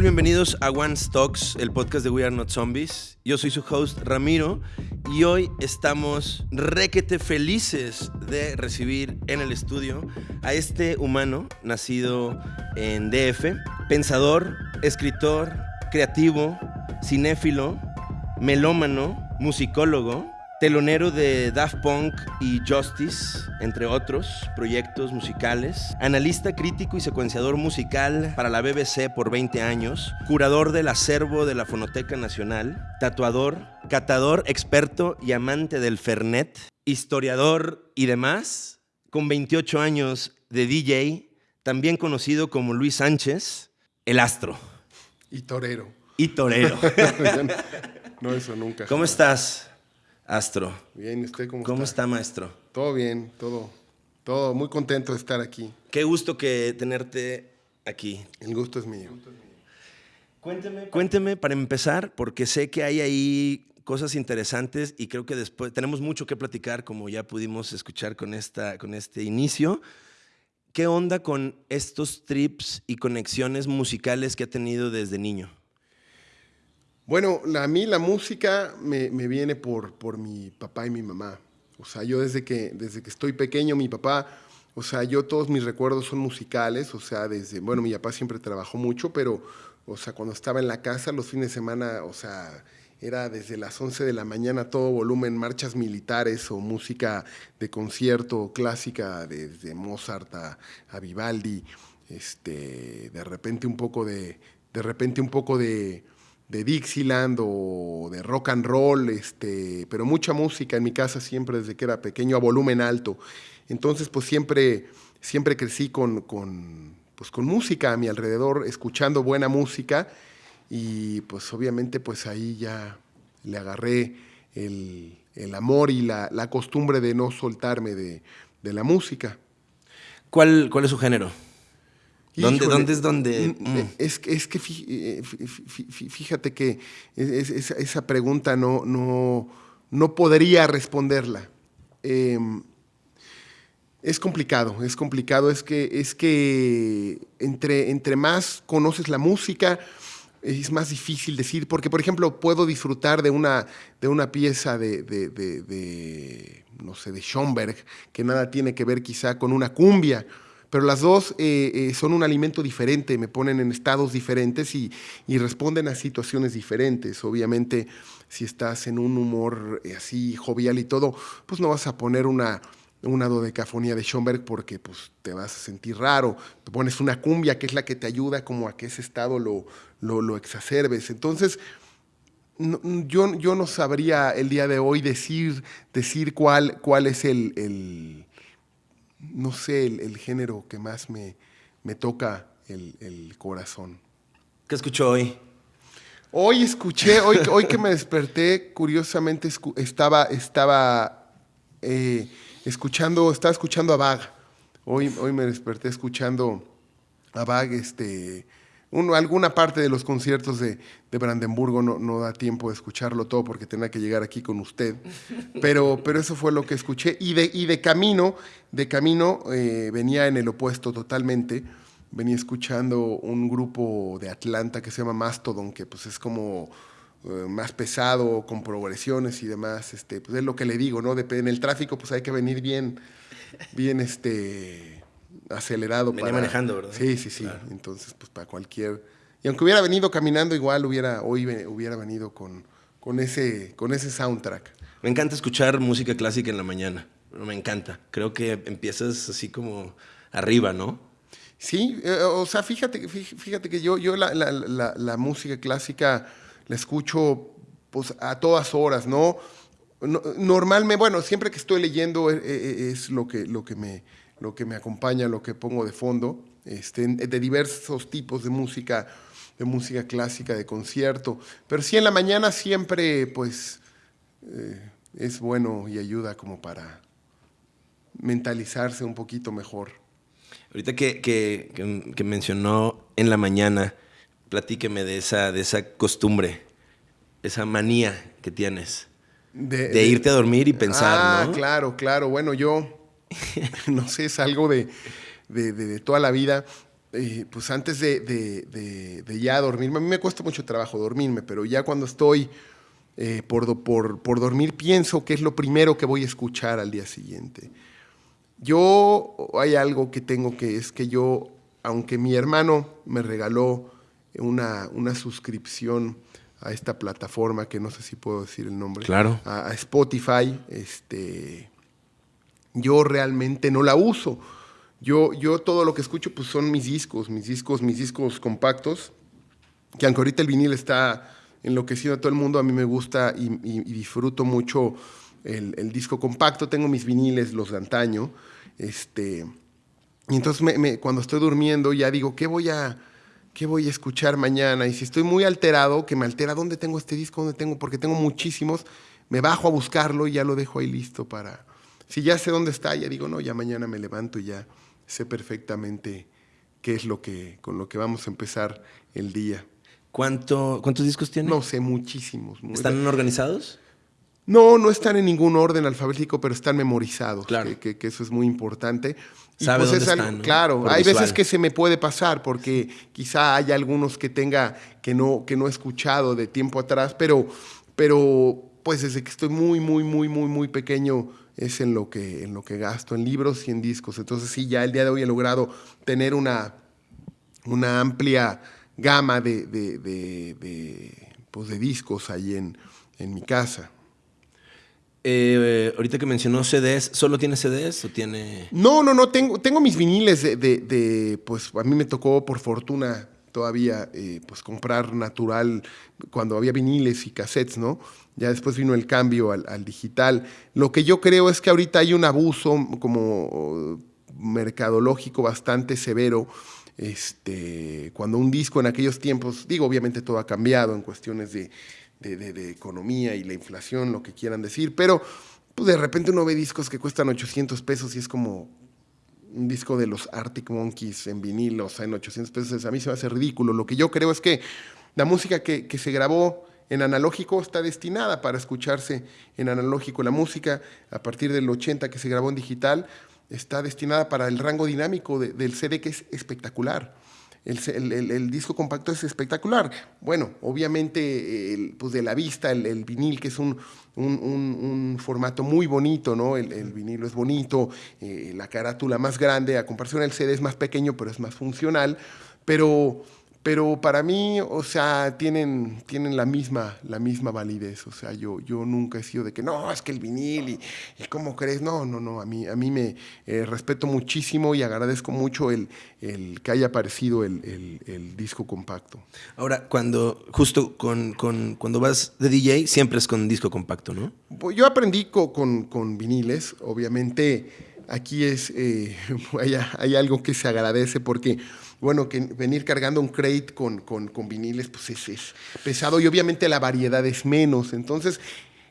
Bienvenidos a One Stocks, el podcast de We Are Not Zombies. Yo soy su host Ramiro y hoy estamos requete felices de recibir en el estudio a este humano nacido en DF, pensador, escritor, creativo, cinéfilo, melómano, musicólogo, telonero de Daft Punk y Justice, entre otros proyectos musicales, analista crítico y secuenciador musical para la BBC por 20 años, curador del acervo de la Fonoteca Nacional, tatuador, catador, experto y amante del Fernet, historiador y demás, con 28 años de DJ, también conocido como Luis Sánchez, el astro. Y torero. Y torero. no, eso nunca. ¿Cómo estás? Astro. Bien, ¿usted cómo, ¿Cómo está? está, maestro? Todo bien, todo, todo muy contento de estar aquí. Qué gusto que tenerte aquí. El gusto es mío. Cuénteme, cuénteme para empezar, porque sé que hay ahí cosas interesantes y creo que después tenemos mucho que platicar, como ya pudimos escuchar con, esta, con este inicio. ¿Qué onda con estos trips y conexiones musicales que ha tenido desde niño? Bueno, a mí la música me, me, viene por, por mi papá y mi mamá. O sea, yo desde que, desde que estoy pequeño, mi papá, o sea, yo todos mis recuerdos son musicales, o sea, desde, bueno, mi papá siempre trabajó mucho, pero, o sea, cuando estaba en la casa, los fines de semana, o sea, era desde las 11 de la mañana todo volumen, marchas militares o música de concierto clásica, desde Mozart a, a Vivaldi, este, de repente un poco de, de repente un poco de de Dixieland o de rock and roll, este, pero mucha música en mi casa siempre desde que era pequeño a volumen alto. Entonces, pues siempre, siempre crecí con, con, pues, con música a mi alrededor, escuchando buena música y pues obviamente pues ahí ya le agarré el, el amor y la, la, costumbre de no soltarme de, de la música. ¿Cuál, ¿Cuál es su género? ¿Dónde, ¿Dónde, es donde? Mm. Es, es, que fíjate que es, esa pregunta no, no, no podría responderla. Eh, es complicado, es complicado. Es que, es que entre, entre más conoces la música, es más difícil decir, porque por ejemplo puedo disfrutar de una, de una pieza de, de, de, de, no sé, de Schoenberg, que nada tiene que ver quizá con una cumbia, pero las dos eh, eh, son un alimento diferente, me ponen en estados diferentes y, responden a situaciones diferentes. Obviamente, si estás en un humor eh, así jovial y todo, pues no vas a poner una, una dodecafonía de Schoenberg porque pues, te vas a sentir raro. Te pones una cumbia que es la que te ayuda como a que ese estado lo, lo, lo exacerbes. Entonces, yo, yo no sabría el día de hoy decir, decir cuál, cuál es el no sé, el, el, género que más me, me toca el, el, corazón. ¿Qué escuchó hoy? Hoy escuché, hoy, hoy que me desperté, curiosamente estaba, estaba eh, escuchando, estaba escuchando a Bag. Hoy, hoy me desperté escuchando a Bag, este, uno, alguna parte de los conciertos de, de Brandenburgo no, no, da tiempo de escucharlo todo porque tenía que llegar aquí con usted, pero, pero eso fue lo que escuché. Y de, y de camino, de camino eh, venía en el opuesto totalmente, venía escuchando un grupo de Atlanta que se llama Mastodon, que pues es como eh, más pesado, con progresiones y demás, este, pues es lo que le digo, ¿no? en el tráfico pues hay que venir bien, bien, este acelerado. Venía para, manejando, ¿verdad? Sí, sí, sí. Claro. Entonces, pues para cualquier... Y aunque hubiera venido caminando, igual hubiera, hoy hubiera venido con, con, ese, con ese soundtrack. Me encanta escuchar música clásica en la mañana. Me encanta. Creo que empiezas así como arriba, ¿no? Sí, eh, o sea, fíjate, fíjate que yo, yo la, la, la, la, música clásica la escucho pues, a todas horas, ¿no? no normalmente, bueno, siempre que estoy leyendo es, es lo, que, lo que me lo que me acompaña, lo que pongo de fondo, este, de diversos tipos de música, de música clásica, de concierto. Pero sí en la mañana siempre, pues, eh, es bueno y ayuda como para mentalizarse un poquito mejor. Ahorita que, que, que, que mencionó en la mañana, platíqueme de esa, de esa costumbre, esa manía que tienes. De, de, irte a dormir y pensar, ah, ¿no? claro, claro. Bueno, yo no sé, es algo de, de, de, de, toda la vida. eh, pues antes de, de, ya dormirme, a mí me cuesta mucho trabajo dormirme, pero ya cuando estoy eh, por, por, por, dormir pienso que es lo primero que voy a escuchar al día siguiente. Yo, hay algo que tengo que es que yo, aunque mi hermano me regaló una, una suscripción a esta plataforma, que no sé si puedo decir el nombre, claro. a, a Spotify, este, yo realmente no la uso yo, yo todo lo que escucho pues son mis discos, mis discos, mis discos compactos, que aunque ahorita el vinil está enloquecido a todo el mundo, a mí me gusta y, disfruto mucho el, disco compacto. Tengo mis viniles, los de antaño. Este, y entonces cuando estoy durmiendo ya digo, ¿qué voy, a, ¿qué voy a escuchar mañana? Y si estoy muy alterado, que me altera, ¿dónde tengo este disco? ¿Dónde tengo? Porque tengo muchísimos. Me bajo a buscarlo y ya lo dejo ahí listo para... Si ya sé dónde está, ya digo, no, ya mañana me levanto y ya sé perfectamente qué es lo que, con lo que vamos a empezar el día. ¿Cuánto, ¿Cuántos discos tiene? No sé, muchísimos. ¿Están organizados? No, no están en ningún orden alfabético, pero están memorizados, claro. que, eso es muy importante. ¿Sabe pues dónde están, Claro, hay veces que se me puede pasar, porque quizá hay algunos que tenga que no, que no he escuchado de tiempo atrás, pero, pero pues desde que estoy muy, muy, muy, muy, muy pequeño es en lo, que, en lo que gasto, en libros y en discos. Entonces sí, ya el día de hoy he logrado tener una, una amplia gama de, de, pues de discos ahí en, en mi casa. Eh, ahorita que mencionó CDs, ¿solo tiene CDs o tiene...? No, no, no, tengo, tengo mis viniles de, pues a mí me tocó por fortuna todavía eh, pues comprar natural cuando había viniles y cassettes, ¿no? Ya después vino el cambio al, digital. Lo que yo creo es que ahorita hay un abuso como mercadológico bastante severo. Este, cuando un disco en aquellos tiempos, digo, obviamente todo ha cambiado en cuestiones de, de, economía y la inflación, lo que quieran decir, pero pues de repente uno ve discos que cuestan 800 pesos y es como un disco de los Arctic Monkeys en vinilo, o sea, en 800 pesos, a mí se me hace ridículo. Lo que yo creo es que la música que se grabó en analógico está destinada para escucharse en analógico. La música, a partir del 80 que se grabó en digital, está destinada para el rango dinámico del CD, que es espectacular. El, disco compacto es espectacular. Bueno, obviamente, pues de la vista, el, vinil, que es un, un, formato muy bonito, ¿no? El, vinilo es bonito, eh, la carátula más grande, a comparación del CD es más pequeño, pero es más funcional. Pero pero para mí, o sea, tienen, tienen la, misma, la misma validez. O sea, yo, yo nunca he sido de que no, es que el vinil y, cómo crees. No, no, no. A mí, a mí me eh, respeto muchísimo y agradezco mucho el, el que haya aparecido el, el, disco compacto. Ahora, cuando, justo con, con, cuando vas de DJ, siempre es con disco compacto, ¿no? Pues yo aprendí con, con, viniles. Obviamente, aquí es, eh, hay, hay algo que se agradece porque bueno, que venir cargando un crate con, con, viniles, pues es, pesado y obviamente la variedad es menos. Entonces,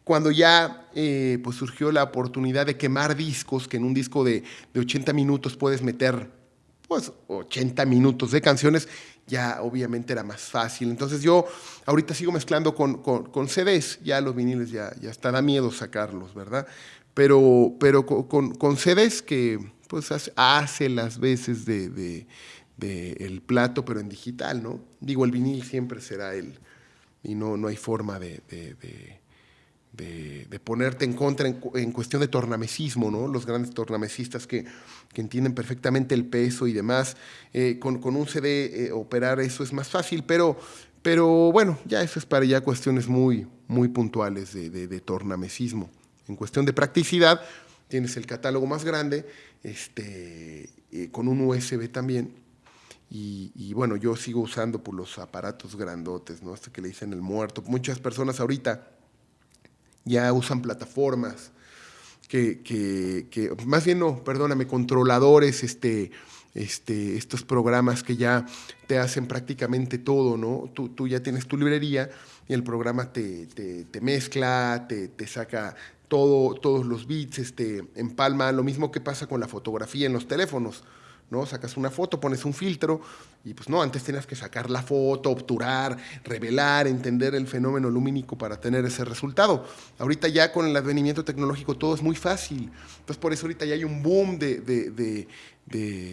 cuando ya eh, pues surgió la oportunidad de quemar discos, que en un disco de, 80 minutos puedes meter pues 80 minutos de canciones, ya obviamente era más fácil. Entonces yo ahorita sigo mezclando con, con, CDs, ya los viniles ya, ya está, da miedo sacarlos, ¿verdad? Pero, pero con, con CDs que pues hace, las veces de del plato, pero en digital, ¿no? Digo, el vinil siempre será él y no, no hay forma de, de, ponerte en contra en, cuestión de tornamesismo, ¿no? Los grandes tornamesistas que, que entienden perfectamente el peso y demás, eh, con, con, un CD eh, operar eso es más fácil, pero, pero bueno, ya eso es para ya cuestiones muy, muy puntuales de, tornamesismo. En cuestión de practicidad, tienes el catálogo más grande, este, eh, con un USB también, y, bueno, yo sigo usando por los aparatos grandotes, ¿no? Este que le dicen el muerto. Muchas personas ahorita ya usan plataformas que, que, más bien no, perdóname, controladores, este, este, estos programas que ya te hacen prácticamente todo, ¿no? Tú, tú ya tienes tu librería y el programa te, te, te mezcla, te, te saca todo, todos los bits, este, empalma, lo mismo que pasa con la fotografía en los teléfonos ¿no? Sacas una foto, pones un filtro y pues no, antes tenías que sacar la foto, obturar, revelar, entender el fenómeno lumínico para tener ese resultado. Ahorita ya con el advenimiento tecnológico todo es muy fácil. Entonces por eso ahorita ya hay un boom de, de, de,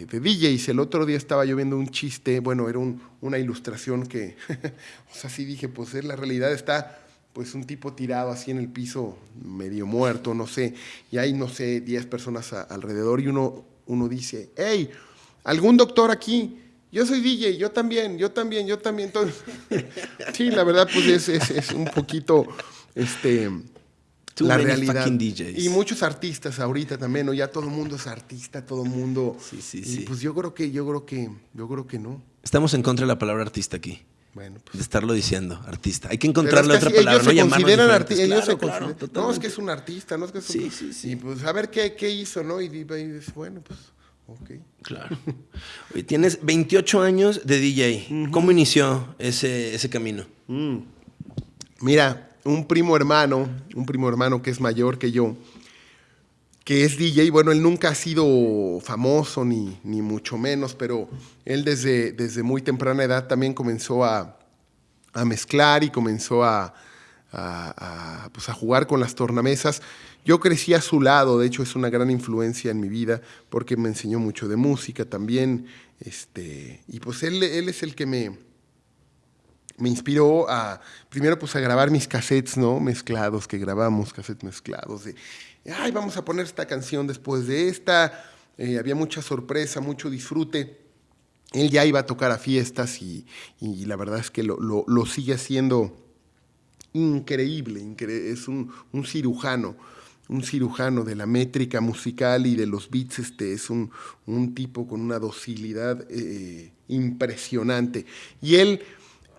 de DJs. El otro día estaba yo viendo un chiste, bueno, era una ilustración que, o sea, sí dije, pues la realidad está pues un tipo tirado así en el piso, medio muerto, no sé, y hay, no sé, 10 personas alrededor y uno, uno dice, hey, ¿algún doctor aquí? Yo soy DJ, yo también, yo también, yo también. sí, la verdad, pues es, un poquito este, la realidad. Y muchos artistas ahorita también, ¿no? Ya todo el mundo es artista, todo el mundo. Sí, sí, sí. Pues yo creo que, yo creo que, yo creo que no. Estamos en contra de la palabra artista aquí. Bueno, pues. De estarlo diciendo, artista. Hay que encontrarle otra palabra. Ellos no se consideran artistas. Ellos se consideran. No, es que es un artista, no es que es un... Sí, sí, sí. Y pues a ver qué, qué hizo, ¿no? Y, dices, bueno, pues, ok. Claro. tienes 28 años de DJ. ¿Cómo inició ese, ese camino? Mm. Mira, un primo hermano, un primo hermano que es mayor que yo, que es DJ, bueno, él nunca ha sido famoso ni, ni mucho menos, pero él desde, desde muy temprana edad también comenzó a, a mezclar y comenzó a, a, pues a, jugar con las tornamesas. Yo crecí a su lado, de hecho es una gran influencia en mi vida porque me enseñó mucho de música también. Este, y pues él, él es el que me, me inspiró a, primero pues a grabar mis cassettes, ¿no? Mezclados, que grabamos cassettes mezclados. De, ay, vamos a poner esta canción después de esta. Eh, había mucha sorpresa, mucho disfrute. Él ya iba a tocar a fiestas y, la verdad es que lo, sigue haciendo increíble, es un, cirujano, un cirujano de la métrica musical y de los beats, este, es un, tipo con una docilidad eh, impresionante. Y él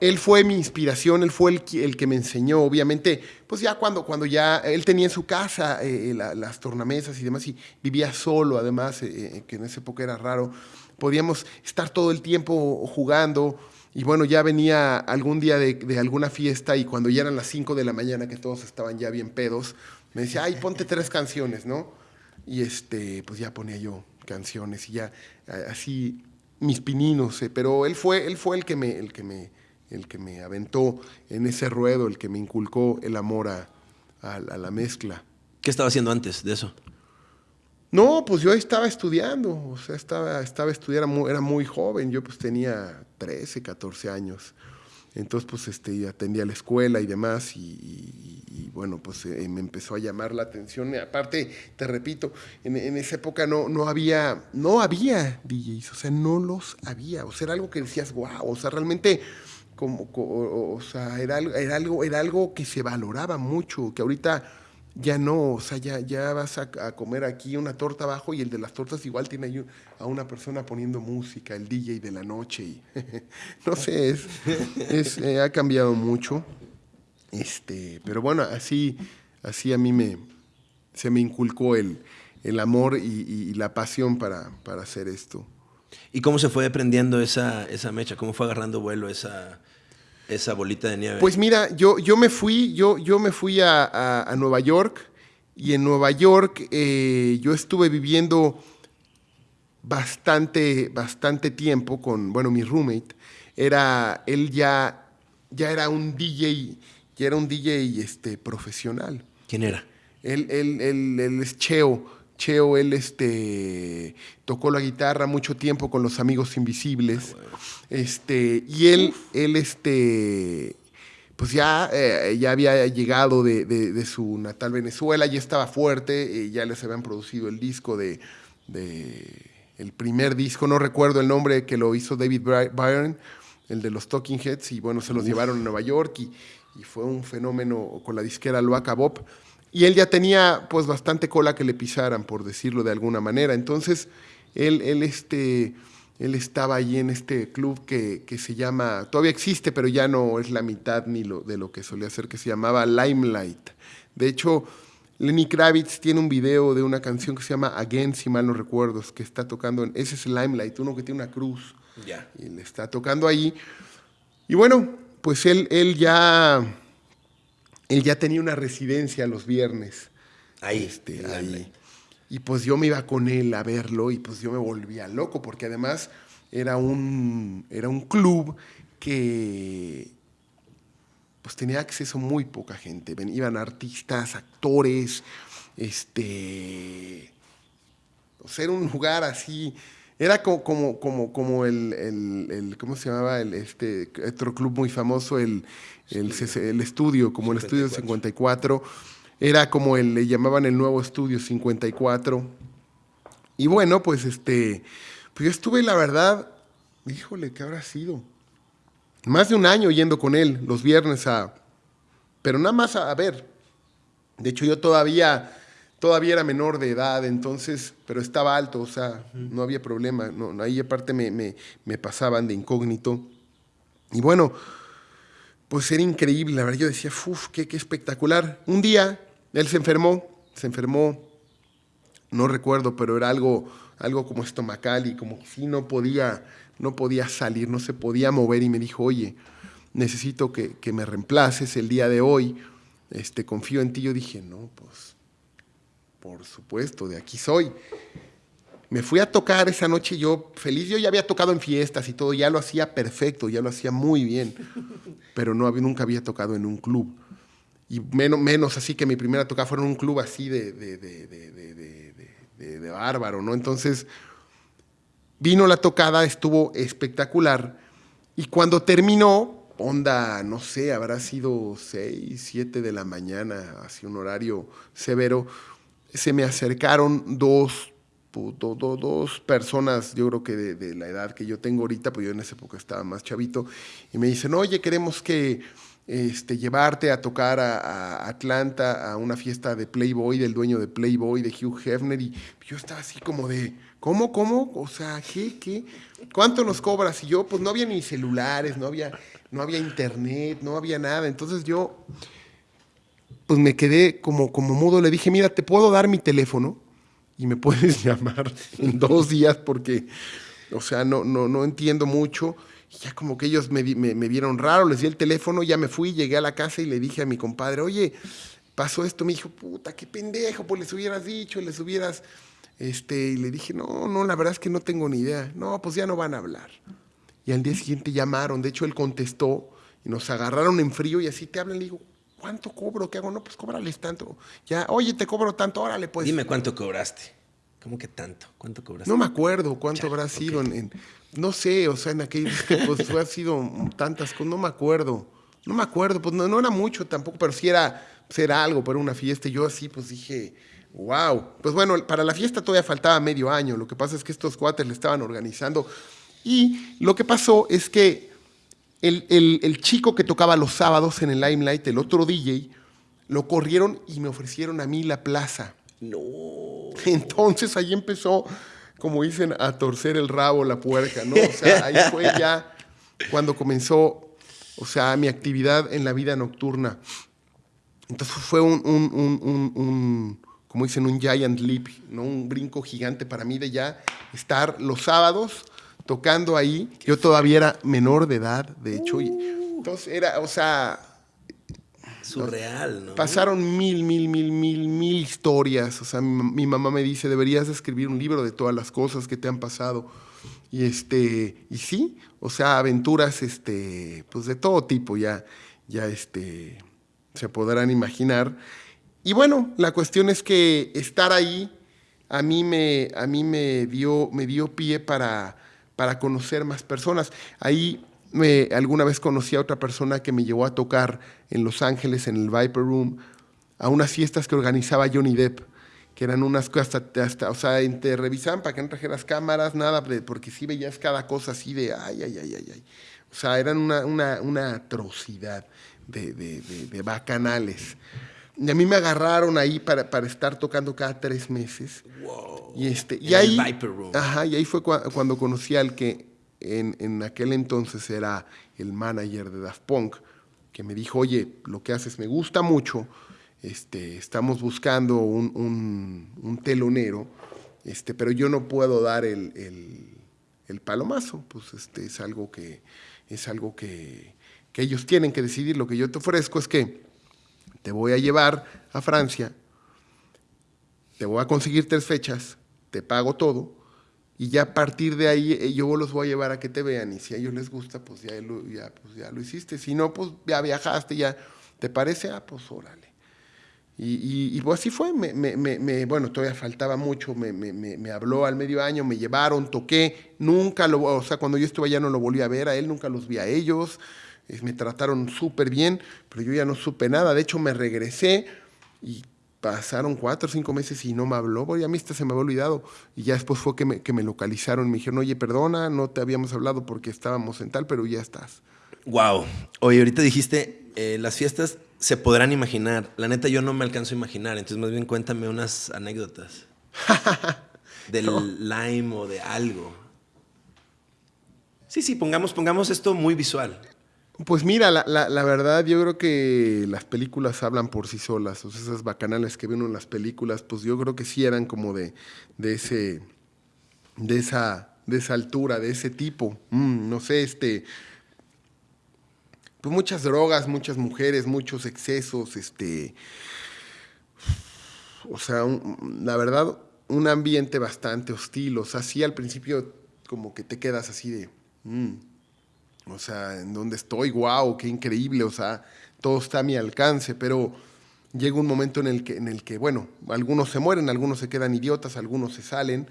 él fue mi inspiración, él fue el, que me enseñó, obviamente, pues ya cuando, cuando ya él tenía en su casa eh, eh, las tornamesas y demás, y vivía solo, además, que en esa época era raro, podíamos estar todo el tiempo jugando, y bueno, ya venía algún día de, alguna fiesta, y cuando ya eran las 5 de la mañana, que todos estaban ya bien pedos, me decía, ay, ponte tres canciones, ¿no? Y este, pues ya ponía yo canciones, y ya así mis pininos, pero él fue, él fue el que me... El que me el que me aventó en ese ruedo, el que me inculcó el amor a, la mezcla. ¿Qué estaba haciendo antes de eso? No, pues yo estaba estudiando, o sea, estaba, estaba estudiando, era muy, joven, yo pues tenía 13, 14 años. Entonces, pues este, atendía la escuela y demás, y, bueno, pues eh, me empezó a llamar la atención. Aparte, te repito, en, esa época no, no, había, no había DJs, o sea, no los había, o sea, era algo que decías, wow, o sea, realmente como, o, sea, era, era, algo, era algo que se valoraba mucho, que ahorita ya no, o sea, ya, ya vas a, comer aquí una torta abajo y el de las tortas igual tiene a una persona poniendo música, el DJ de la noche. Y, no sé, es, eh, ha cambiado mucho. Este, pero bueno, así, así a mí me, se me inculcó el, el amor y, la pasión para, para hacer esto. ¿Y cómo se fue prendiendo esa, esa mecha? ¿Cómo fue agarrando vuelo esa, esa bolita de nieve? Pues mira, yo, yo me fui, yo, yo me fui a, Nueva York y en Nueva York eh, yo estuve viviendo bastante, bastante tiempo con, bueno, mi roommate. Era, él ya, ya era un DJ, ya era un DJ este, profesional. ¿Quién era? Él, él, él, él es Cheo. Cheo, él este, tocó la guitarra mucho tiempo con los Amigos Invisibles. Ah, este, y él, él este, pues ya, eh, ya había llegado de, su natal Venezuela, ya estaba fuerte, eh, ya les habían producido el disco de, el primer disco, no recuerdo el nombre que lo hizo David Byrne, el de los Talking Heads, y bueno, se los llevaron a Nueva York y, y, fue un fenómeno con la disquera Loaca Bob. Y él ya tenía pues bastante cola que le pisaran, por decirlo de alguna manera. Entonces, él, él, este, él estaba allí en este club que, se llama, todavía existe, pero ya no es la mitad ni lo, de lo que solía ser, que se llamaba Limelight. De hecho, Lenny Kravitz tiene un video de una canción que se llama Again, si mal no recuerdo, que está tocando, en, ese es Limelight, uno que tiene una cruz. Ya. Y le está tocando ahí. Y bueno, pues él, él ya él ya tenía una residencia los viernes. Ahí, este, ahí. Y pues yo me iba con él a verlo y pues yo me volvía loco, porque además era un, era un club que pues tenía acceso muy poca gente. Ven, iban artistas, actores, este... O sea, era un lugar así... Era como, como, como, como el, el, el, ¿cómo se llamaba? El, este otro club muy famoso, el, el, el estudio, como 54. el estudio 54. Era como el, le llamaban el nuevo estudio 54. Y bueno, pues este, pues yo estuve, la verdad, híjole, ¿qué habrá sido? Más de un año yendo con él los viernes a, pero nada más a, a ver. De hecho, yo todavía todavía era menor de edad, entonces, pero estaba alto, o sea, no había problema. No, ahí aparte me, me, me, pasaban de incógnito. Y bueno, pues era increíble, la verdad, yo decía, uff, qué, qué espectacular. Un día él se enfermó, se enfermó, no recuerdo, pero era algo, algo como estomacal y como si no podía, no podía salir, no se podía mover y me dijo, oye, necesito que, que me reemplaces el día de hoy, este, confío en ti. Yo dije, no, pues por supuesto, de aquí soy. Me fui a tocar esa noche yo feliz, yo ya había tocado en fiestas y todo, ya lo hacía perfecto, ya lo hacía muy bien, pero no, nunca había tocado en un club. Y menos, menos así que mi primera tocada fue en un club así de, de, de, de, de bárbaro, ¿no? Entonces, vino la tocada, estuvo espectacular, y cuando terminó, onda, no sé, habrá sido 6, 7 de la mañana, así un horario severo, se me acercaron dos, do, do, dos personas, yo creo que de, de, la edad que yo tengo ahorita, pues yo en esa época estaba más chavito, y me dicen, oye, queremos que este, llevarte a tocar a, a, Atlanta a una fiesta de Playboy, del dueño de Playboy, de Hugh Hefner, y yo estaba así como de, ¿cómo, cómo? O sea, ¿qué, qué? ¿Cuánto nos cobras? Y yo, pues no había ni celulares, no había, no había internet, no había nada, entonces yo pues me quedé como, como mudo. Le dije, mira, te puedo dar mi teléfono y me puedes llamar en dos días porque, o sea, no, no, no entiendo mucho. Ya como que ellos me, me, me, vieron raro, les di el teléfono, ya me fui, llegué a la casa y le dije a mi compadre, oye, pasó esto. Me dijo, puta, qué pendejo, pues les hubieras dicho, les hubieras... Este, y le dije, no, no, la verdad es que no tengo ni idea. No, pues ya no van a hablar. Y al día siguiente llamaron, de hecho él contestó y nos agarraron en frío y así te hablan. Le digo, ¿cuánto cobro? ¿Qué hago? No, pues cóbrales tanto. Ya, oye, te cobro tanto, órale, pues. Dime cuánto cobraste. ¿Cómo que tanto? ¿Cuánto cobraste? No me acuerdo cuánto Chale, habrá sido okay. en, en, no sé, o sea, en aquellos tiempos ha sido tantas cosas, no me acuerdo. No me acuerdo, pues no, no era mucho tampoco, pero sí era, pues era algo para una fiesta. Y yo así, pues dije, wow. Pues bueno, para la fiesta todavía faltaba medio año. Lo que pasa es que estos cuates le estaban organizando. Y lo que pasó es que el, el, el, chico que tocaba los sábados en el Limelight, el otro DJ, lo corrieron y me ofrecieron a mí la plaza. No. Entonces ahí empezó, como dicen, a torcer el rabo la puerca, ¿no? O sea, ahí fue ya cuando comenzó, o sea, mi actividad en la vida nocturna. Entonces fue un, un, un, un como dicen, un giant leap, ¿no? Un brinco gigante para mí de ya estar los sábados tocando ahí. Yo todavía era menor de edad, de hecho. Uh. entonces era, o sea... Surreal, ¿no? Pasaron mil, mil, mil, mil, mil historias. O sea, mi, mi, mamá me dice, deberías escribir un libro de todas las cosas que te han pasado. Y este, y sí, o sea, aventuras, este, pues de todo tipo ya, ya este, se podrán imaginar. Y bueno, la cuestión es que estar ahí a mí me, a mí me dio, me dio pie para, para conocer más personas. Ahí me, alguna vez conocí a otra persona que me llevó a tocar en Los Ángeles, en el Viper Room, a unas fiestas que organizaba Johnny Depp, que eran unas cosas, hasta, hasta, o sea, te revisaban para que no trajeras cámaras, nada, porque sí veías cada cosa así de, ay, ay, ay, ay, ay. O sea, eran una, una, una atrocidad de, de, de, bacanales. Y a mí me agarraron ahí para, para estar tocando cada tres meses. Wow. Y, este, y, en ahí, el Viper Room. Ajá, y ahí fue cu cuando conocí al que en, en, aquel entonces era el manager de Daft Punk, que me dijo, oye, lo que haces me gusta mucho, este, estamos buscando un, un, un telonero, este, pero yo no puedo dar el, el, el, palomazo, pues este, es algo, que, es algo que, que ellos tienen que decidir. Lo que yo te ofrezco es que te voy a llevar a Francia te voy a conseguir tres fechas, te pago todo, y ya a partir de ahí eh, yo los voy a llevar a que te vean, y si a ellos les gusta, pues ya lo, ya, pues ya lo hiciste, si no, pues ya viajaste, ya, ¿te parece? Ah, pues órale. Y, y, pues así fue, me, me, me, bueno, todavía faltaba mucho, me, habló al medio año, me llevaron, toqué, nunca lo, o sea, cuando yo estuve allá no lo volví a ver a él, nunca los vi a ellos, me trataron súper bien, pero yo ya no supe nada, de hecho me regresé y pasaron cuatro o cinco meses y no me habló, voy a mí se me había olvidado. Y ya después fue que me, que me localizaron, me dijeron, oye, perdona, no te habíamos hablado porque estábamos en tal, pero ya estás. Wow. Oye, ahorita dijiste, eh, las fiestas se podrán imaginar. La neta, yo no me alcanzo a imaginar, entonces más bien cuéntame unas anécdotas. del lime o de algo. Sí, sí, pongamos, pongamos esto muy visual. Pues mira, la, la, verdad, yo creo que las películas hablan por sí solas. O sea, esas bacanales que ven en las películas, pues yo creo que sí eran como de, de ese, de esa, de esa altura, de ese tipo. Mm, no sé, este, pues muchas drogas, muchas mujeres, muchos excesos, este, o sea, la verdad, un ambiente bastante hostil. O sea, sí al principio como que te quedas así de, mm, o sea, en dónde estoy, wow, qué increíble, o sea, todo está a mi alcance, pero llega un momento en el que, en el que bueno, algunos se mueren, algunos se quedan idiotas, algunos se salen,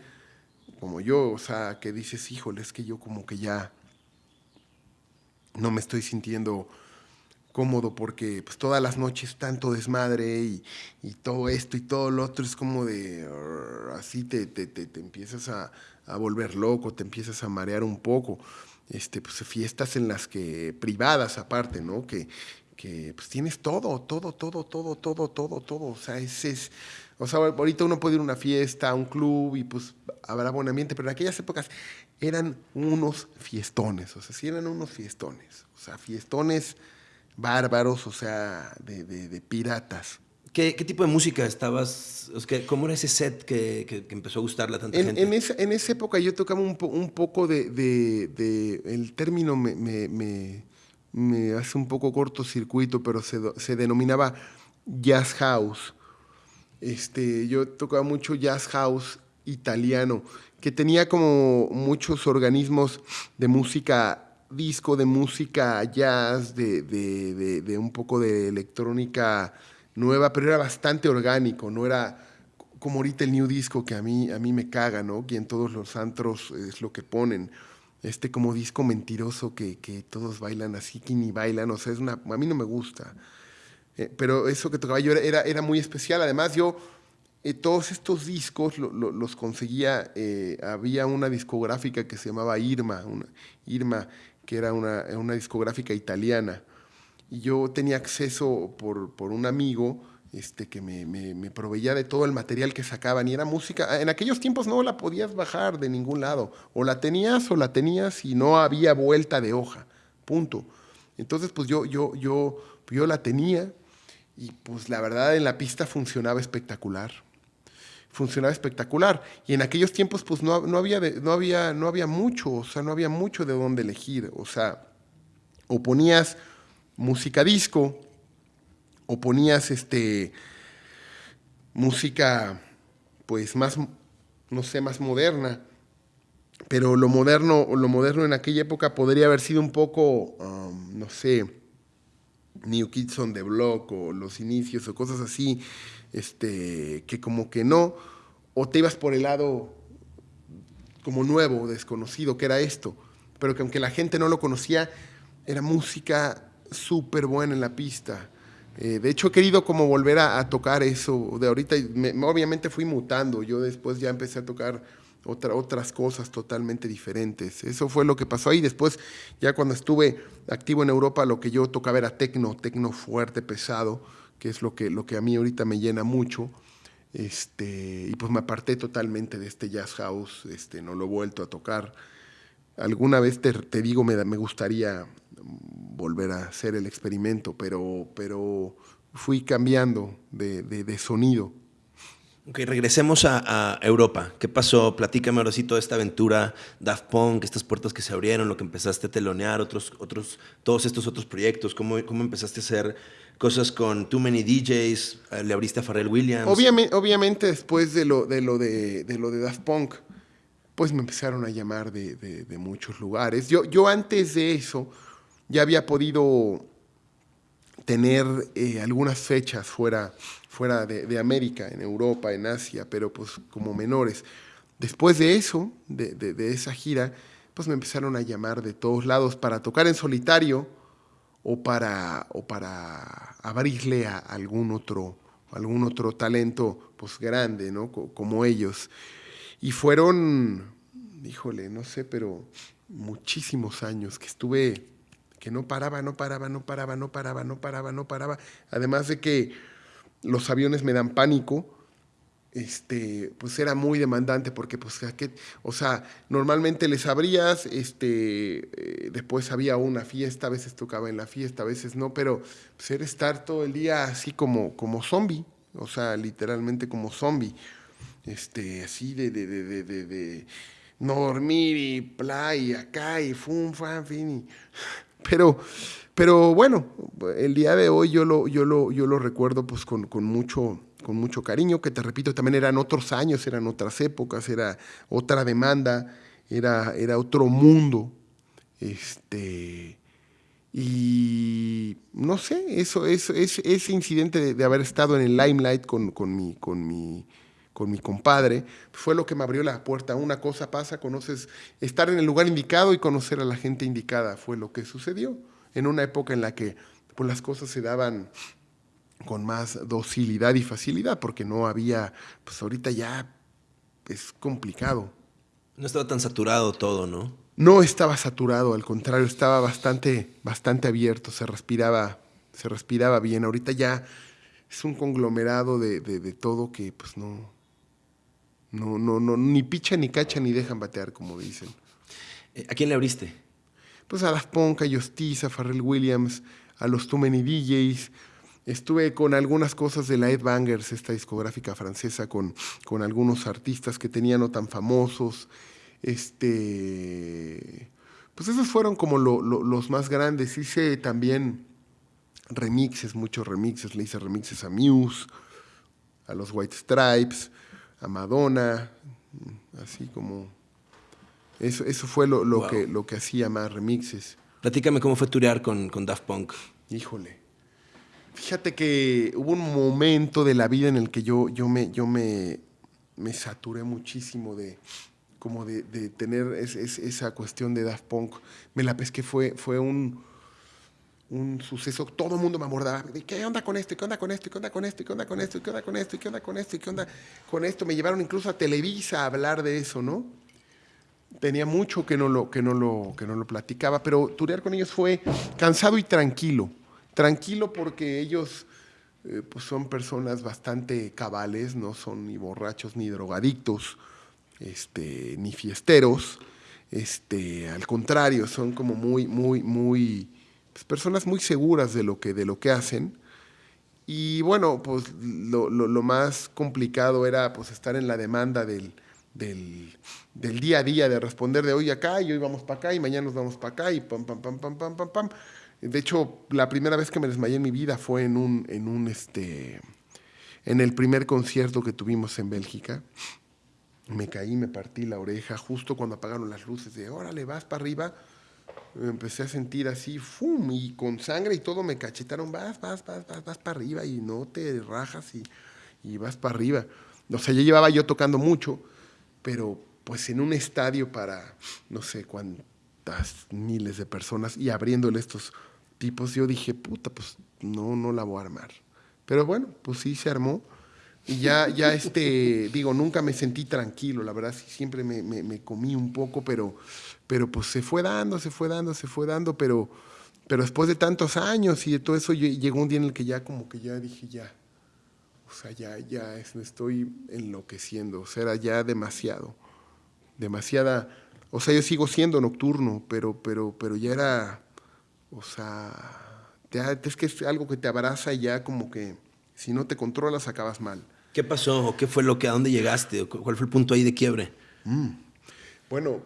como yo, o sea, que dices, híjole, es que yo como que ya no me estoy sintiendo cómodo porque pues todas las noches tanto desmadre y, y todo esto y todo lo otro es como de así te, te, te, te empiezas a, a, volver loco, te empiezas a marear un poco este, pues, fiestas en las que, privadas aparte, ¿no? Que, que pues tienes todo, todo, todo, todo, todo, todo, todo. O sea, ese es, o sea, ahorita uno puede ir a una fiesta, a un club y pues habrá buen ambiente, pero en aquellas épocas eran unos fiestones, o sea, sí eran unos fiestones, o sea, fiestones bárbaros, o sea, de, de piratas. ¿Qué, tipo de música estabas? ¿Cómo era ese set que, empezó a gustarle a tanta gente? En esa, en esa, época yo tocaba un, un poco de, de, El término me, me, me, hace un poco cortocircuito, pero se, se, denominaba jazz house. Este, yo tocaba mucho jazz house italiano, que tenía como muchos organismos de música disco, de música jazz, de, de un poco de electrónica nueva, pero era bastante orgánico, no era como ahorita el new disco que a mí, a mí me caga, ¿no? Que en todos los antros es lo que ponen. Este como disco mentiroso que, que todos bailan así, que ni bailan, o sea, es una, a mí no me gusta. Eh, pero eso que tocaba yo era, era, muy especial. Además, yo eh, todos estos discos los conseguía, eh, había una discográfica que se llamaba Irma, una, Irma, que era una, una discográfica italiana y yo tenía acceso por, por un amigo este, que me, me, proveía de todo el material que sacaban y era música. En aquellos tiempos no la podías bajar de ningún lado, o la tenías o la tenías y no había vuelta de hoja, punto. Entonces, pues yo, yo, yo, yo la tenía y pues la verdad en la pista funcionaba espectacular. Funcionaba espectacular. Y en aquellos tiempos pues no, no, había, no, había, no había mucho, o sea, no había mucho de dónde elegir. O sea, o ponías música disco o ponías este música pues más no sé más moderna. Pero lo moderno lo moderno en aquella época podría haber sido un poco um, no sé New Kids on the Block o los inicios o cosas así este que como que no o te ibas por el lado como nuevo desconocido que era esto. Pero que aunque la gente no lo conocía era música súper buena en la pista. Eh, de hecho, he querido como volver a, tocar eso de ahorita. obviamente fui mutando. Yo después ya empecé a tocar otra, otras cosas totalmente diferentes. Eso fue lo que pasó ahí. Después, ya cuando estuve activo en Europa, lo que yo tocaba era tecno, tecno fuerte, pesado, que es lo que, lo que a mí ahorita me llena mucho. Este, y pues me aparté totalmente de este jazz house, este, no lo he vuelto a tocar. Alguna vez te, te digo, me, me gustaría volver a hacer el experimento, pero, pero fui cambiando de, de, sonido. Ok, regresemos a, Europa. ¿Qué pasó? Platícame ahora sí toda esta aventura, Daft Punk, estas puertas que se abrieron, lo que empezaste a telonear, otros, otros, todos estos otros proyectos, cómo, cómo empezaste a hacer cosas con Too Many DJs, eh, le abriste a Pharrell Williams. Obviamente, obviamente después de lo de, lo de, lo de Daft Punk, pues me empezaron a llamar de, muchos lugares. Yo, yo antes de eso ya había podido tener eh, algunas fechas fuera, fuera de, América, en Europa, en Asia, pero pues como menores. Después de eso, de, esa gira, pues me empezaron a llamar de todos lados para tocar en solitario o para, o para abrirle a algún otro, algún otro talento pues grande, ¿no? Como ellos. Y fueron, híjole, no sé, pero muchísimos años que estuve, que no paraba, no paraba, no paraba, no paraba, no paraba, no paraba. Además de que los aviones me dan pánico, este, pues era muy demandante porque, pues, o sea, normalmente les abrías, este, eh, después había una fiesta, a veces tocaba en la fiesta, a veces no, pero pues, estar todo el día así como, como zombie, o sea, literalmente como zombie, este, así de, de, de, de, de no dormir y play, acá y fum, fan, fin, pero, pero bueno, el día de hoy yo lo, yo lo, yo lo recuerdo pues con, con mucho con mucho cariño, que te repito, también eran otros años, eran otras épocas, era otra demanda, era, era otro mundo. Este, y no sé, eso, eso, ese, ese incidente de, haber estado en el limelight con, con, mi, con, mi, con mi compadre fue lo que me abrió la puerta. Una cosa pasa, conoces, estar en el lugar indicado y conocer a la gente indicada fue lo que sucedió en una época en la que pues, las cosas se daban con más docilidad y facilidad, porque no había, pues ahorita ya es complicado. No estaba tan saturado todo, ¿no? No estaba saturado, al contrario, estaba bastante, bastante abierto, se respiraba, se respiraba bien. Ahorita ya es un conglomerado de, todo que pues no, no, no, no, ni picha ni cacha ni dejan batear, como dicen. Eh, ¿A quién le abriste? Pues a Daft Punk, a Justice, a Pharrell Williams, a los Too Many DJs, Estuve con algunas cosas de la Ed Bangers, esta discográfica francesa, con, con algunos artistas que tenían no tan famosos. Este, pues esos fueron como los más grandes. Hice también remixes, muchos remixes. Le hice remixes a Muse, a los White Stripes, a Madonna, así como... Eso, eso fue lo, que, lo que hacía más remixes. Platícame cómo fue turear con, con Daft Punk. Híjole. Fíjate que hubo un momento de la vida en el que yo, yo, me, yo me, me saturé muchísimo de, como de, tener esa cuestión de Daft Punk. Me la pesqué, fue, fue un, un suceso, todo el mundo me abordaba, ¿qué onda con esto? ¿Qué onda con esto? ¿Qué onda con esto? ¿Qué onda con esto? ¿Qué onda con esto? ¿Qué onda con esto? ¿Qué onda con esto? Me llevaron incluso a Televisa a hablar de eso, ¿no? Tenía mucho que no lo, que no lo, que no lo platicaba, pero turear con ellos fue cansado y tranquilo tranquilo porque ellos eh, pues son personas bastante cabales, no son ni borrachos ni drogadictos, este, ni fiesteros. Este, al contrario, son como muy, muy, muy, pues, personas muy seguras de lo que, de lo que hacen. Y bueno, pues lo, más complicado era pues estar en la demanda del, del, del, día a día, de responder de hoy acá y hoy vamos para acá y mañana nos vamos para acá y pam, pam, pam, pam, pam, pam, pam. De hecho, la primera vez que me desmayé en mi vida fue en un, en un este, en el primer concierto que tuvimos en Bélgica. Me caí, me partí la oreja justo cuando apagaron las luces de, órale, vas para arriba. Empecé a sentir así, ¡fum! Y con sangre y todo me cachetaron, vas, vas, vas, vas, vas para arriba y no te rajas y, y vas para arriba. O sea, ya llevaba yo tocando mucho, pero pues en un estadio para no sé cuántas miles de personas y abriéndole estos tipos, yo dije, puta, pues no, no la voy a armar. Pero bueno, pues sí se armó. Y ya, ya este, digo, nunca me sentí tranquilo, la verdad, siempre me, me, comí un poco, pero, pero pues se fue dando, se fue dando, se fue dando, pero, pero después de tantos años y de todo eso, llegó un día en el que ya como que ya dije, ya, o sea, ya, ya me estoy enloqueciendo, o sea, era ya demasiado, demasiada, o sea, yo sigo siendo nocturno, pero, pero, pero ya era o sea, es que es algo que te abraza y ya como que si no te controlas acabas mal. ¿Qué pasó? ¿Qué fue lo que, a dónde llegaste? ¿Cuál fue el punto ahí de quiebre? Mm. Bueno,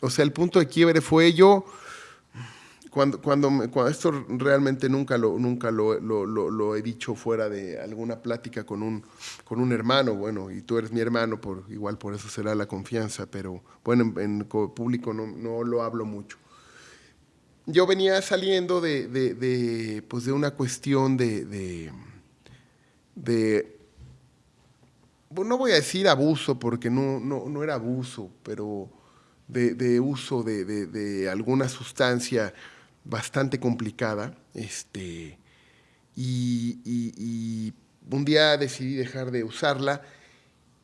o sea, el punto de quiebre fue yo, cuando, cuando, cuando, esto realmente nunca, lo, nunca lo, lo, he dicho fuera de alguna plática con un, con un hermano, bueno, y tú eres mi hermano, igual por eso será la confianza, pero bueno, en, público no, no, lo hablo mucho. Yo venía saliendo de, de, pues de una cuestión de, de, de no voy a decir abuso, porque no, no, no era abuso, pero de, uso de, de, alguna sustancia bastante complicada. Este, y, un día decidí dejar de usarla.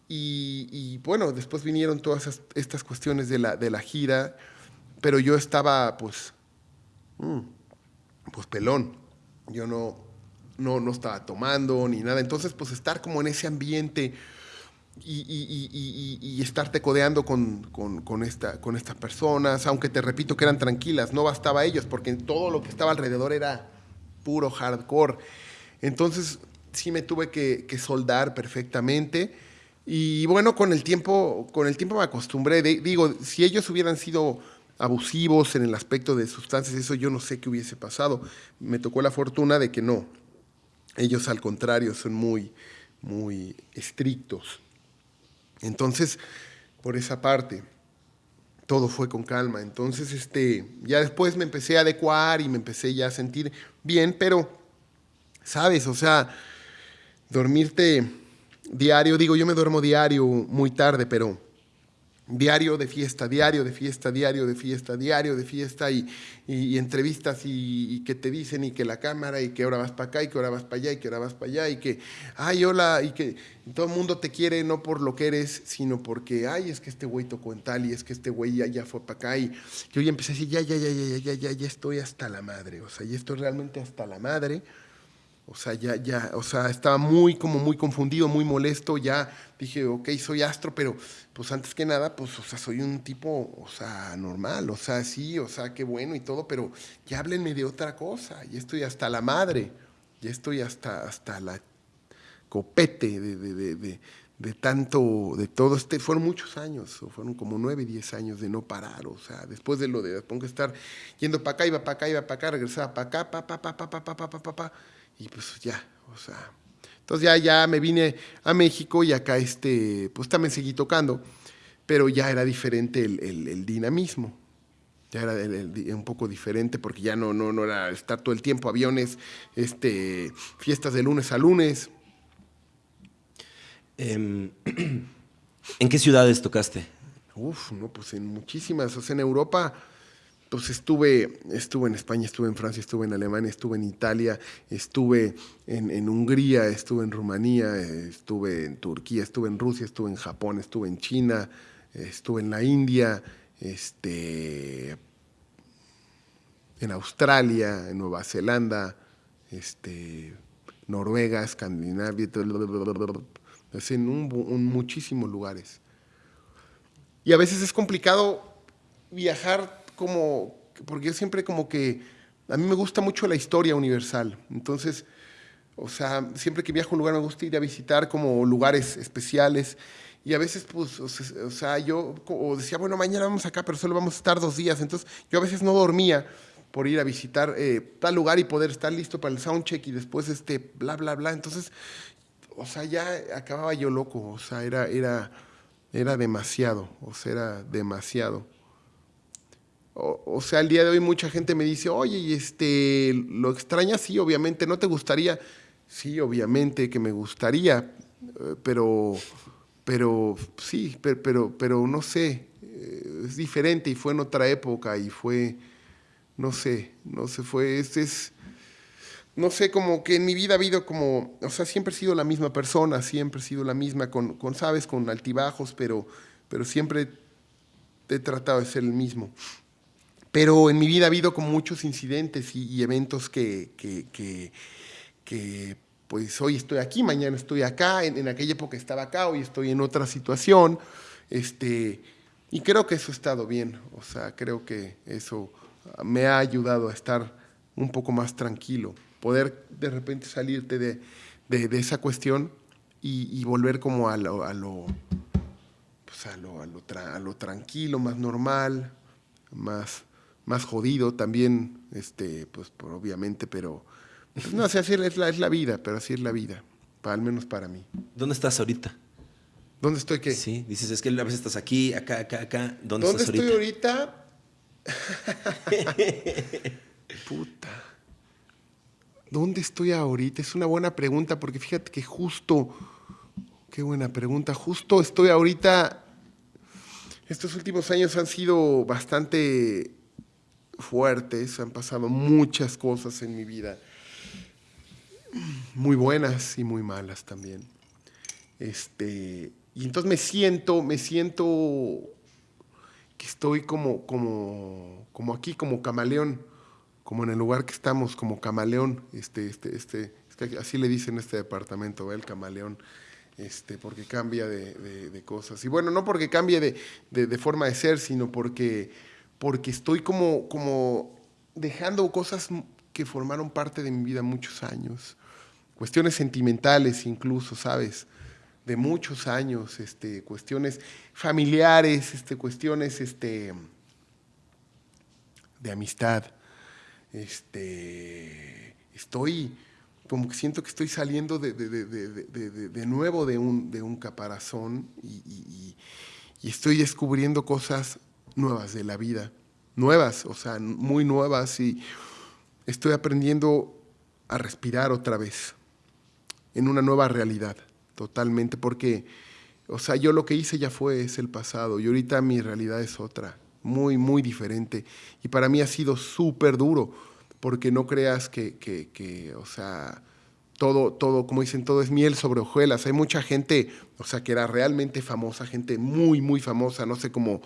Y, bueno, después vinieron todas estas cuestiones de la, de la gira, pero yo estaba pues, mm, pues pelón. Yo no, no, no estaba tomando ni nada. Entonces, pues estar como en ese ambiente y, estarte codeando con, con, esta, con estas personas, aunque te repito que eran tranquilas, no bastaba ellos, porque todo lo que estaba alrededor era puro hardcore. Entonces sí me tuve que, soldar perfectamente. Y bueno, con el tiempo, con el tiempo me acostumbré. digo, si ellos hubieran sido abusivos en el aspecto de sustancias, eso yo no sé qué hubiese pasado. Me tocó la fortuna de que no. Ellos al contrario son muy, muy estrictos. Entonces, por esa parte, todo fue con calma. Entonces, este, ya después me empecé a adecuar y me empecé ya a sentir bien, pero, ¿sabes? O sea, dormirte diario, digo, yo me duermo diario muy tarde, pero diario de fiesta, diario de fiesta, diario de fiesta, diario de fiesta y, y, entrevistas y, que te dicen y que la cámara y que ahora vas para acá y que ahora vas para allá y que ahora vas para allá y que, ay, hola, y que todo el mundo te quiere no por lo que eres, sino porque, ay, es que este güey tocó en tal y es que este güey ya, ya fue para acá y yo ya empecé a decir, ya, ya, ya, ya, ya, ya, ya estoy hasta la madre, o sea, ya estoy realmente hasta la madre. O sea, ya, ya, o sea, estaba muy, como muy confundido, muy molesto. Ya dije, ok, soy astro, pero pues antes que nada, pues, o sea, soy un tipo, o sea, normal, o sea, sí, o sea, qué bueno y todo, pero ya háblenme de otra cosa. Ya estoy hasta la madre, ya estoy hasta, hasta la copete de, de, de, de tanto, de todo este, fueron muchos años, fueron como nueve, diez años de no parar, o sea, después de lo de, pongo estar yendo para acá, iba para acá, iba para acá, regresaba para acá, pa, pa, pa, pa, pa, pa, pa, pa, pa, pa y pues ya, o sea. Entonces ya, ya me vine a México y acá este, pues también seguí tocando, pero ya era diferente el, el, dinamismo. Ya era un poco diferente porque ya no, no, no era estar todo el tiempo, aviones, este, fiestas de lunes a lunes. Em, ¿En qué ciudades tocaste? Uf, no, pues en muchísimas. O sea, en Europa pues estuve, estuve en España, estuve en Francia, estuve en Alemania, estuve en Italia, estuve en, Hungría, estuve en Rumanía, estuve en Turquía, estuve en Rusia, estuve en Japón, estuve en China, estuve en la India, este, en Australia, en Nueva Zelanda, este, Noruega, Escandinavia, en muchísimos lugares. Y a veces es complicado viajar como, porque yo siempre como que, a mí me gusta mucho la historia universal, entonces, o sea, siempre que viajo a un lugar me gusta ir a visitar como lugares especiales. Y a veces, pues, o sea, yo decía, bueno, mañana vamos acá, pero solo vamos a estar dos días, entonces yo a veces no dormía por ir a visitar eh, tal lugar y poder estar listo para el soundcheck y después este, bla, bla, bla, entonces, o sea, ya acababa yo loco, o sea, era, era, era demasiado, o sea, era demasiado. O, sea, el día de hoy mucha gente me dice, oye, este, ¿lo extrañas? Sí, obviamente, ¿no te gustaría? Sí, obviamente que me gustaría, eh, pero, pero sí, pero, pero, pero no sé, eh, es diferente y fue en otra época y fue, no sé, no sé, fue, este es, no sé, como que en mi vida ha habido como, o sea, siempre he sido la misma persona, siempre he sido la misma, con, con sabes, con altibajos, pero, pero siempre he tratado de ser el mismo. Pero en mi vida ha habido como muchos incidentes y, eventos que, que, que, pues hoy estoy aquí, mañana estoy acá, en, aquella época estaba acá, hoy estoy en otra situación. Este, y creo que eso ha estado bien, o sea, creo que eso me ha ayudado a estar un poco más tranquilo, poder de repente salirte de, de, esa cuestión y, volver como a lo, a lo, pues a lo, a lo tranquilo, más normal, más, más jodido también, este, pues por, obviamente, pero pues, no sé, así es la, es la vida, pero así es la vida, para, al menos para mí. ¿Dónde estás ahorita? ¿Dónde estoy qué? Sí, dices, es que a veces estás aquí, acá, acá, acá. ¿Dónde, ¿Dónde estás estoy ahorita? ahorita? Puta. ¿Dónde estoy ahorita? Es una buena pregunta porque fíjate que justo, qué buena pregunta, justo estoy ahorita, estos últimos años han sido bastante fuertes, han pasado muchas cosas en mi vida, muy buenas y muy malas también. Este, y entonces me siento, me siento que estoy como, como, como aquí, como camaleón, como en el lugar que estamos, como camaleón, este, este, este, así le dicen este departamento, el camaleón, este, porque cambia de, de, de, cosas. Y bueno, no porque cambie de, de, forma de ser, sino porque, porque estoy como, como dejando cosas que formaron parte de mi vida muchos años, cuestiones sentimentales incluso, ¿sabes? de muchos años, este, cuestiones familiares, este, cuestiones este, de amistad. Este, estoy, como que siento que estoy saliendo de, de, de, de nuevo de un, un caparazón y, estoy descubriendo cosas nuevas de la vida, nuevas, o sea, muy nuevas y estoy aprendiendo a respirar otra vez en una nueva realidad totalmente, porque, o sea, yo lo que hice ya fue, es el pasado, y ahorita mi realidad es otra, muy, muy diferente. Y para mí ha sido súper duro, porque no creas que, que, que, o sea, todo, todo, como dicen, todo es miel sobre hojuelas. Hay mucha gente, o sea, que era realmente famosa, gente muy, muy famosa, no sé, como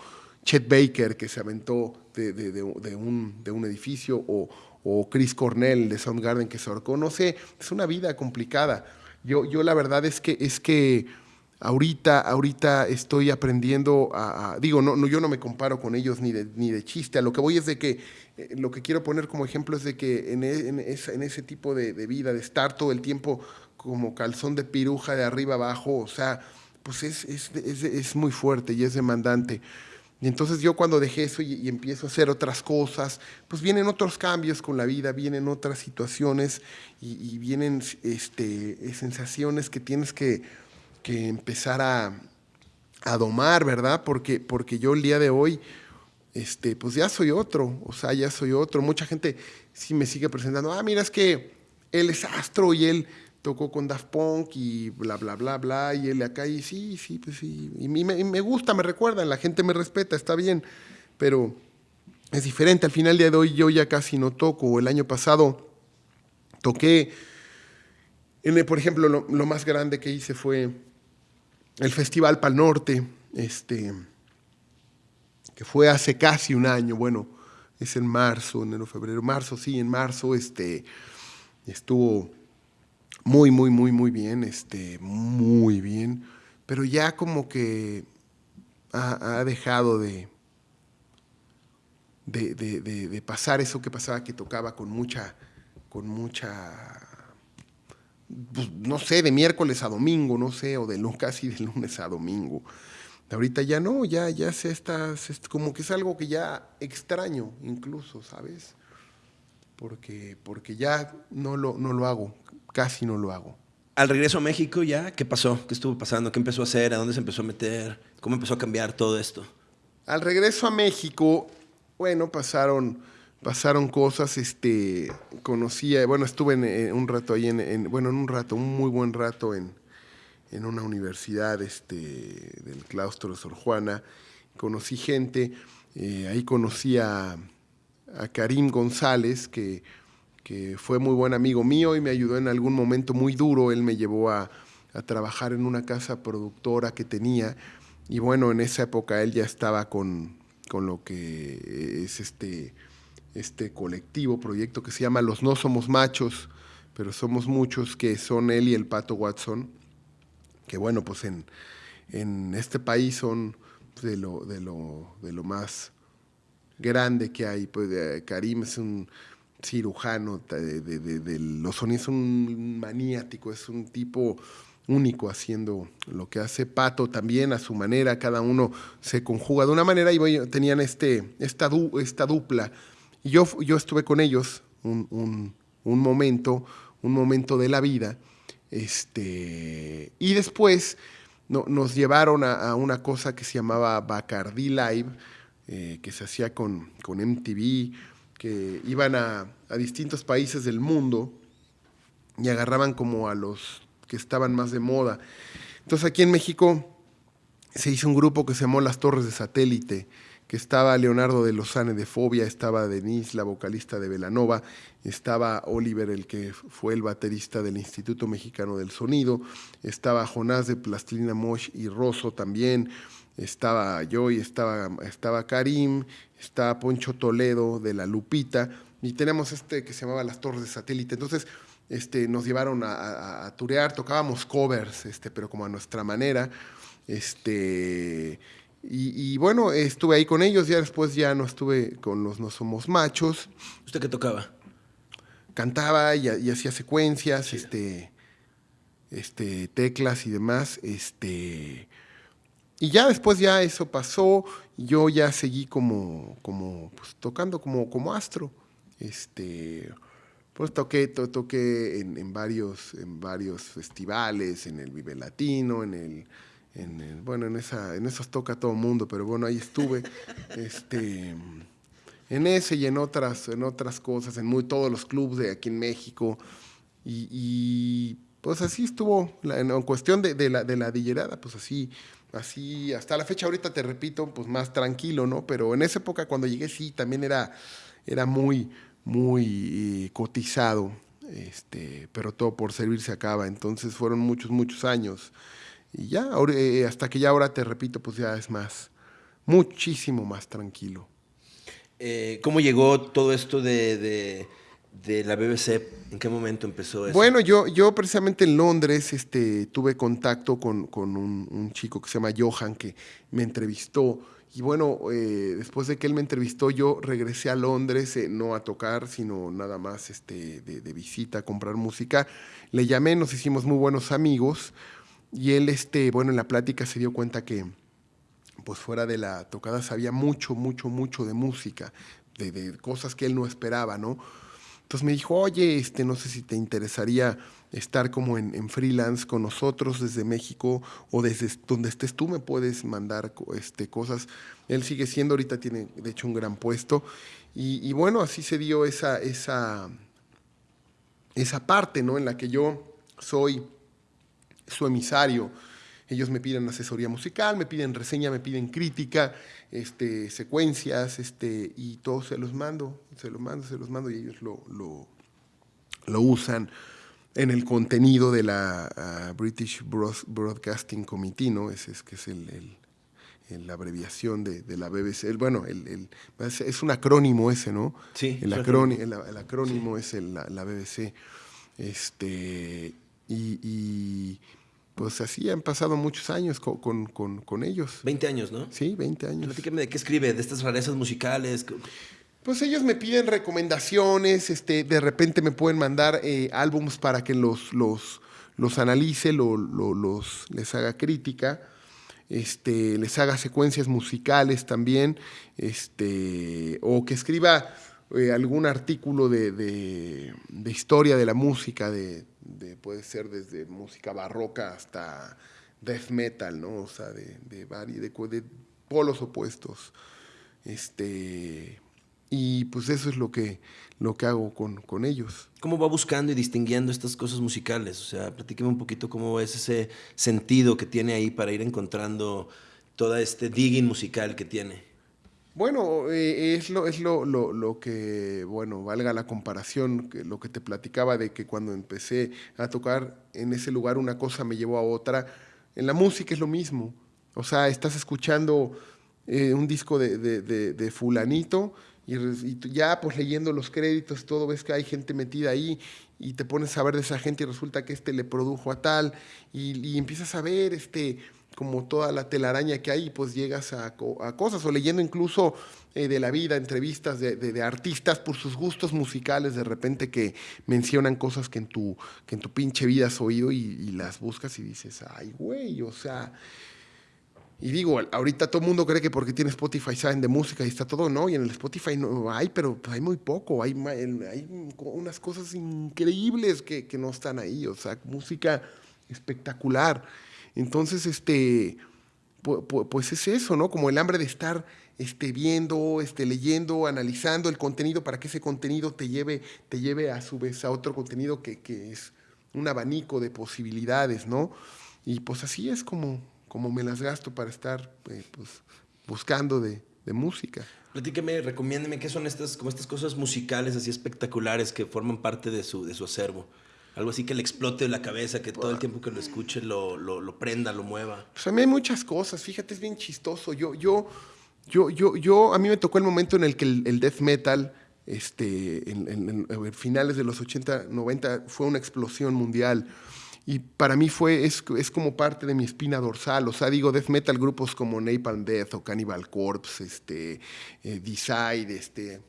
Chet Baker, que se aventó de, de, de, un, edificio, o, o Chris Cornell de Soundgarden, que se ahorcó, no sé, es una vida complicada. Yo, yo la verdad es que, es que ahorita, ahorita estoy aprendiendo a, digo, no, no, yo no me comparo con ellos ni de, ni de chiste, a lo que voy es de que eh, lo que quiero poner como ejemplo es de que en, e, en ese tipo de, de, vida, de estar todo el tiempo como calzón de piruja de arriba abajo, o sea, pues es, es, es, es muy fuerte y es demandante. Y entonces yo cuando dejé eso y, empiezo a hacer otras cosas, pues vienen otros cambios con la vida, vienen otras situaciones y, vienen este, sensaciones que tienes que, que empezar a, a, domar, ¿verdad? Porque, porque yo el día de hoy, este, pues ya soy otro, o sea, ya soy otro. Mucha gente sí me sigue presentando, ah, mira, es que él es astro y él tocó con Daft Punk y bla, bla, bla, bla, y él acá, y sí, sí, pues sí, y me, y me gusta, me recuerdan, la gente me respeta, está bien, pero es diferente, al final día de hoy yo ya casi no toco, el año pasado toqué, en por ejemplo, lo, lo, más grande que hice fue el Festival Pal Norte, este, que fue hace casi un año, bueno, es en marzo, enero, febrero, marzo, sí, en marzo, este, estuvo muy, muy, muy, muy bien, este, muy bien, pero ya como que ha, dejado de, de, de, pasar eso que pasaba, que tocaba con mucha, con mucha, pues, no sé, de miércoles a domingo, no sé, o de casi de lunes a domingo. Ahorita ya no, ya, ya se está, se, como que es algo que ya extraño incluso, ¿sabes? Porque, porque ya no lo, no lo hago casi no lo hago. Al regreso a México ya, ¿qué pasó? ¿Qué estuvo pasando? ¿Qué empezó a hacer? ¿A dónde se empezó a meter? ¿Cómo empezó a cambiar todo esto? Al regreso a México, bueno, pasaron, pasaron cosas, este, conocía, bueno, estuve en, en un rato ahí, en, en, bueno, en un rato, un muy buen rato en, en una universidad este, del claustro de Sor Juana, conocí gente, eh, ahí conocí a, a Karim González, que que fue muy buen amigo mío y me ayudó en algún momento muy duro. Él me llevó a, a trabajar en una casa productora que tenía y bueno, en esa época él ya estaba con, con lo que es este, este colectivo, proyecto que se llama Los No Somos Machos, pero somos muchos, que son él y el Pato Watson, que bueno, pues en, en este país son de lo, de lo, de lo más grande que hay. Pues eh, Karim es un cirujano de, de, de, es un maniático, es un tipo único haciendo lo que hace Pato también a su manera, cada uno se conjuga de una manera y bueno, tenían este, esta, du, esta dupla Y yo, yo estuve con ellos un, momento, un momento de la vida. Este, y después nos llevaron a, una cosa que se llamaba Bacardi Live, eh, que se hacía con, con MTV, que iban a, a distintos países del mundo y agarraban como a los que estaban más de moda. Entonces aquí en México se hizo un grupo que se llamó Las Torres de Satélite, que estaba Leonardo de Lozane de Fobia, estaba Denise, la vocalista de Velanova, estaba Oliver, el que fue el baterista del Instituto Mexicano del Sonido, estaba Jonás de Plastilina Mosh y Rosso también, estaba yo y estaba, estaba Karim, estaba Poncho Toledo de La Lupita, y tenemos este que se llamaba Las Torres de Satélite. Entonces, este, nos llevaron a, a, turear, tocábamos covers, este, pero como a nuestra manera. Este, y, bueno, estuve ahí con ellos, ya después ya no estuve con los No Somos Machos. ¿Usted qué tocaba? Cantaba y, hacía secuencias, este, este, teclas y demás. Este, y ya después ya eso pasó, yo ya seguí como, como pues, tocando como, como astro. Este, pues toqué, toqué en, varios, en varios festivales, en el Vive Latino, en el, en bueno, en esa, en esos toca todo el mundo, pero bueno, ahí estuve, este, en ese y en otras, en otras cosas, en muy todos los clubes de aquí en México, y, pues así estuvo, en, cuestión de, de, la, de la dillerada, pues así, así, hasta la fecha ahorita te repito, pues más tranquilo, ¿no? Pero en esa época cuando llegué sí, también era, era muy, muy eh, cotizado, este, pero todo por servir se acaba. Entonces fueron muchos, muchos años. Y ya, eh, hasta que ya ahora te repito, pues ya es más, muchísimo más tranquilo. Eh, ¿Cómo llegó todo esto de, la BBC? ¿En qué momento empezó eso? Bueno, yo, yo precisamente en Londres este, tuve contacto con, con un, chico que se llama Johan, que me entrevistó y bueno, eh, después de que él me entrevistó, yo regresé a Londres, eh, no a tocar, sino nada más este, de, visita, a comprar música. Le llamé, nos hicimos muy buenos amigos. Y él, este, bueno, en la plática se dio cuenta que, pues fuera de la tocada, sabía mucho, mucho, mucho de música, de, de cosas que él no esperaba, ¿no? Entonces me dijo, oye, este, no sé si te interesaría estar como en, freelance con nosotros desde México o desde donde estés tú me puedes mandar este, cosas. Él sigue siendo, ahorita tiene de hecho un gran puesto. Y, bueno, así se dio esa, esa, esa parte ¿no? en la que yo soy su emisario. Ellos me piden asesoría musical, me piden reseña, me piden crítica, este, secuencias, este, y todo se los mando, se los mando, se los mando y ellos lo, lo, lo usan en el contenido de la ah, British Broadcasting Committee, ¿no? Ese es que es el, la abreviación de, la BBC. bueno, el, es un acrónimo ese, ¿no? Sí. El, acrónimo, el, acrónimo es la, BBC. Este, y, pues así han pasado muchos años con, con, ellos. 20 años, ¿no? Sí, 20 años. Platíqueme de qué escribe, de estas rarezas musicales. Pues ellos me piden recomendaciones, este, de repente me pueden mandar eh, álbums para que los, los, los analice, los, les haga crítica, este, les haga secuencias musicales también, este, o que escriba eh, algún artículo de, de, historia de la música, de, de, puede ser desde música barroca hasta death metal, ¿no? O sea, de, de, de polos opuestos. Este, y pues eso es lo que, lo que hago con, con, ellos. ¿Cómo va buscando y distinguiendo estas cosas musicales? O sea, platíqueme un poquito cómo es ese sentido que tiene ahí para ir encontrando todo este digging musical que tiene. Bueno, eh, es, lo, es lo, lo, lo, que, bueno, valga la comparación, que lo que te platicaba de que cuando empecé a tocar en ese lugar una cosa me llevó a otra. En la música es lo mismo. O sea, estás escuchando eh, un disco de, de, de fulanito y, ya pues leyendo los créditos, todo ves que hay gente metida ahí y te pones a ver de esa gente y resulta que este le produjo a tal y, empiezas a ver este como toda la telaraña que hay, pues llegas a, cosas, o leyendo incluso eh, de la vida, entrevistas de, artistas por sus gustos musicales, de repente que mencionan cosas que en tu, que en tu pinche vida has oído y, las buscas y dices, ay, güey, o sea, y digo, ahorita todo el mundo cree que porque tiene Spotify saben de música y está todo, no, y en el Spotify no hay, pero hay muy poco, hay, hay unas cosas increíbles que, que no están ahí, o sea, música espectacular. Entonces, este, pues, es eso, ¿no? Como el hambre de estar este, viendo, este, leyendo, analizando el contenido para que ese contenido te lleve, te lleve a su vez a otro contenido que, que es un abanico de posibilidades, ¿no? Y pues así es como, como me las gasto para estar eh, pues, buscando de, de, música. Platíqueme, recomiéndeme qué son estas, como estas cosas musicales así espectaculares que forman parte de su, de su acervo. Algo así que le explote la cabeza, que todo el tiempo que lo escuche lo, lo, lo, prenda, lo mueva. Pues a mí hay muchas cosas, fíjate, es bien chistoso. Yo, yo, yo, yo, yo, a mí me tocó el momento en el que el, el death metal, este, en, en, en, finales de los 80, 90, fue una explosión mundial y para mí fue, es, es, como parte de mi espina dorsal, o sea, digo, death metal, grupos como Napalm Death o Cannibal Corpse, este, eh, Decide, este,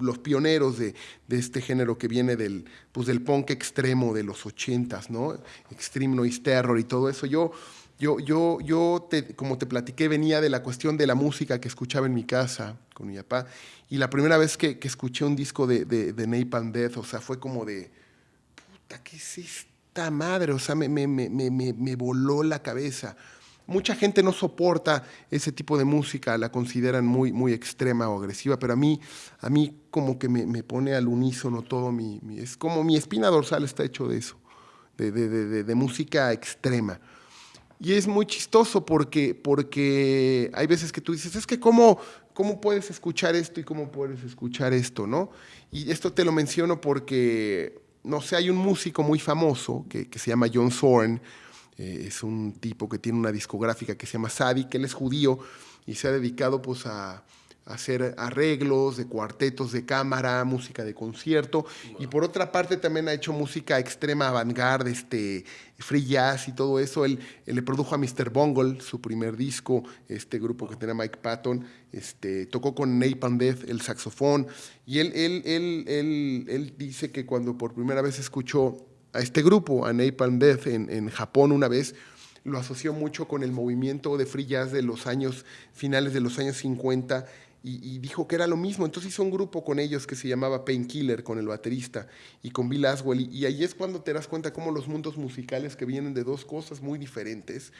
los pioneros de, de, este género que viene del, pues, del punk extremo de los ochentas, ¿no? Extreme Noise Terror y todo eso. Yo, yo, yo, yo como te platiqué, venía de la cuestión de la música que escuchaba en mi casa con mi papá, y la primera vez que, que escuché un disco de, de, de Napalm Death, o sea, fue como de, puta, ¿qué es esto? Madre, o sea, me, me, me, me, voló la cabeza. Mucha gente no soporta ese tipo de música, la consideran muy, muy extrema o agresiva, pero a mí, a mí como que me, pone al unísono todo mi, Es como mi espina dorsal está hecho de eso, de, de, de, de, música extrema. Y es muy chistoso porque, porque hay veces que tú dices, es que cómo, cómo puedes escuchar esto y cómo puedes escuchar esto, ¿no? Y esto te lo menciono porque no sé, hay un músico muy famoso que, se llama John Zorn, eh, es un tipo que tiene una discográfica que se llama Sadi, que él es judío y se ha dedicado pues a, hacer arreglos de cuartetos de cámara, música de concierto, y por otra parte también ha hecho música extrema avant-garde, este, free jazz y todo eso. Él, le produjo a Mr. Bungle, su primer disco, este grupo que tenía Mike Patton, este, tocó con Napalm Death el saxofón, y él, él, él, él, él dice que cuando por primera vez escuchó a este grupo, a Napalm Death, en, en Japón una vez, lo asoció mucho con el movimiento de free jazz de los años, finales de los años 50, y, dijo que era lo mismo. Entonces hizo un grupo con ellos que se llamaba Painkiller, con el baterista y con Bill Aswell. Y, ahí es cuando te das cuenta cómo los mundos musicales que vienen de dos cosas muy diferentes,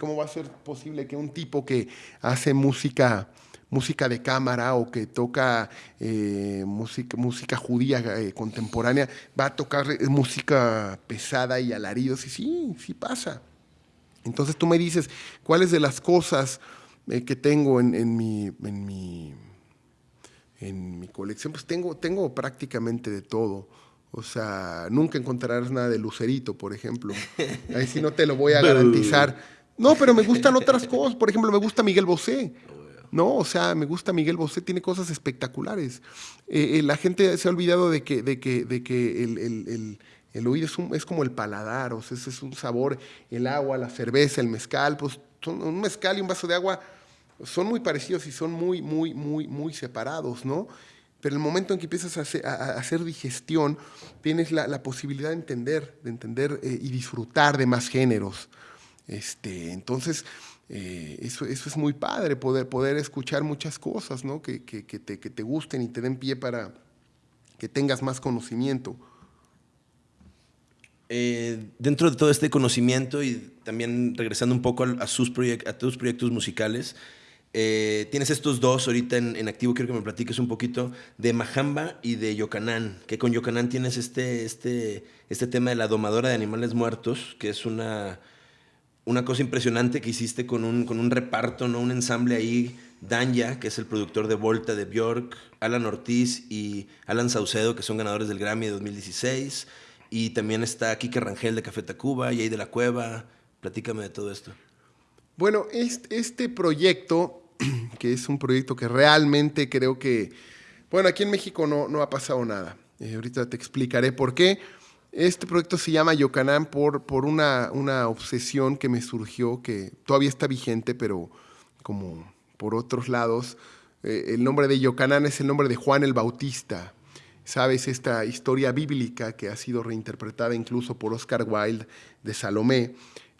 cómo va a ser posible que un tipo que hace música música de cámara o que toca eh, música, música judía eh, contemporánea, va a tocar eh, música pesada y alaridos. Y sí, sí pasa. Entonces tú me dices, ¿cuáles de las cosas eh, que tengo en, en, mi, en, mi, en mi colección, pues tengo, tengo prácticamente de todo. O sea, nunca encontrarás nada de Lucerito, por ejemplo. Ahí sí no te lo voy a garantizar. No, pero me gustan otras cosas. Por ejemplo, me gusta Miguel Bosé. No, o sea, me gusta Miguel Bosé, tiene cosas espectaculares. Eh, eh, la gente se ha olvidado de que, de que, de que el, el, el, el oído es, como el paladar, o sea, es un sabor, el agua, la cerveza, el mezcal, pues un mezcal y un vaso de agua son muy parecidos y son muy, muy, muy, muy separados, ¿no? Pero el momento en que empiezas a hacer, digestión, tienes la, posibilidad de entender, de entender eh, y disfrutar de más géneros. Este, entonces, eh, eso, es muy padre, poder, poder escuchar muchas cosas, ¿no? Que te gusten y te den pie para que tengas más conocimiento. Eh, dentro de todo este conocimiento y también regresando un poco a, sus a tus proyectos musicales, eh, tienes estos dos ahorita en, en, activo, quiero que me platiques un poquito de Majamba y de Yocanán, que con Yocanán tienes este, este, este tema de la domadora de animales muertos, que es una, una cosa impresionante que hiciste con un, con un reparto, ¿no? un ensamble ahí, Danya, que es el productor de Volta de Björk, Alan Ortiz y Alan Saucedo, que son ganadores del Grammy de 2016, y también está Kike Rangel de Café Tacuba, y ahí de la Cueva, platícame de todo esto. Bueno, este, este proyecto que es un proyecto que realmente creo que, bueno, aquí en México no, no ha pasado nada. Eh, ahorita te explicaré por qué. Este proyecto se llama Yocanán por, por una, una obsesión que me surgió, que todavía está vigente, pero como por otros lados. Eh, el nombre de Yocanán es el nombre de Juan el Bautista. ¿Sabes? Esta historia bíblica que ha sido reinterpretada incluso por Oscar Wilde de Salomé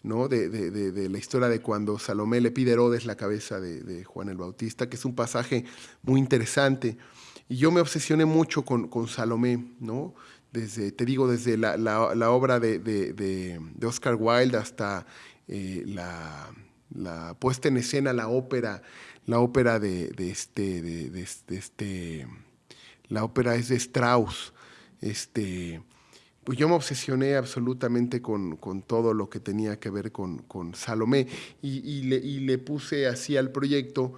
¿no? De, la historia de cuando Salomé le pide a Herodes la cabeza de, Juan el Bautista, que es un pasaje muy interesante. Y yo me obsesioné mucho con, Salomé, ¿no? Desde, te digo, desde la, la, obra de, Oscar Wilde hasta eh, la, la, puesta en escena, la ópera, la ópera de, este, de, este, la ópera es de Strauss, este, pues yo me obsesioné absolutamente con, todo lo que tenía que ver con, Salomé y, le, puse así al proyecto.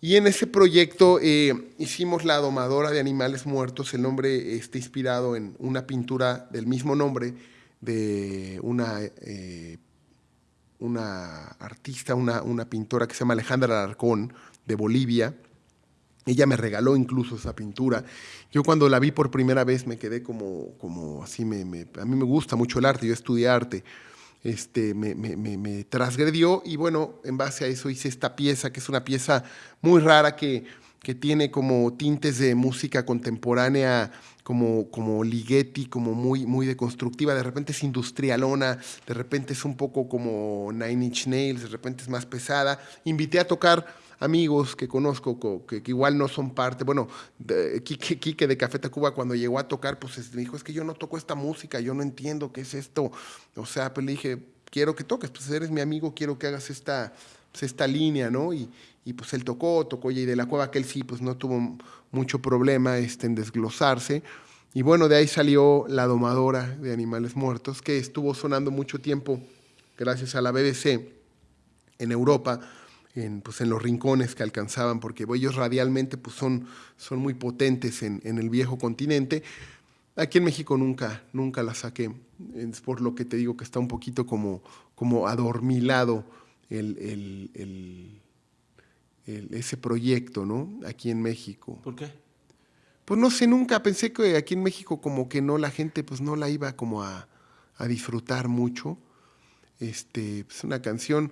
Y en ese proyecto eh, hicimos La Domadora de Animales Muertos. El nombre está inspirado en una pintura del mismo nombre de una, eh, una artista, una, una pintora que se llama Alejandra Alarcón de Bolivia ella me regaló incluso esa pintura. Yo cuando la vi por primera vez me quedé como, como así, me, a mí me gusta mucho el arte, yo estudié arte. Este, me, me, transgredió y bueno, en base a eso hice esta pieza, que es una pieza muy rara que, que tiene como tintes de música contemporánea, como, como Ligeti, como muy, muy deconstructiva, de repente es industrialona, de repente es un poco como Nine Inch Nails, de repente es más pesada. Invité a tocar amigos que conozco que, igual no son parte, bueno, de, Quique, de Café Tacuba cuando llegó a tocar, pues me dijo, es que yo no toco esta música, yo no entiendo qué es esto. O sea, pues le dije, quiero que toques, pues eres mi amigo, quiero que hagas esta, pues, esta línea, ¿no? Y, y pues él tocó, tocó y de la cueva que sí, pues no tuvo mucho problema este, en desglosarse. Y bueno, de ahí salió La Domadora de Animales Muertos, que estuvo sonando mucho tiempo gracias a la BBC en Europa en, pues, en los rincones que alcanzaban, porque ellos radialmente pues, son, son muy potentes en, en, el viejo continente. Aquí en México nunca, nunca la saqué, es por lo que te digo que está un poquito como, como adormilado el, el, el, ese proyecto, ¿no? Aquí en México. ¿Por qué? Pues no sé, nunca pensé que aquí en México como que no, la gente pues no la iba como a, a disfrutar mucho. Este, es pues, una canción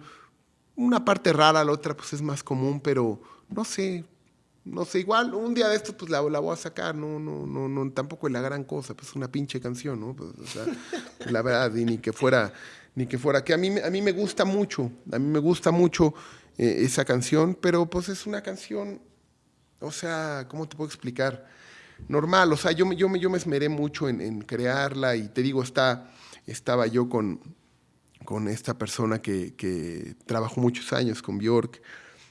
una parte rara, la otra pues es más común, pero no sé, no sé, igual un día de estos pues la, la, voy a sacar, no, no, no, no, tampoco es la gran cosa, pues una pinche canción, ¿no? Pues, o sea, la verdad, y ni que fuera, ni que fuera, que a mí, a mí me gusta mucho, a mí me gusta mucho eh, esa canción, pero pues es una canción, o sea, ¿cómo te puedo explicar? Normal, o sea, yo, yo, yo me esmeré mucho en, en crearla y te digo, está, estaba yo con con esta persona que, trabajó muchos años con Bjork.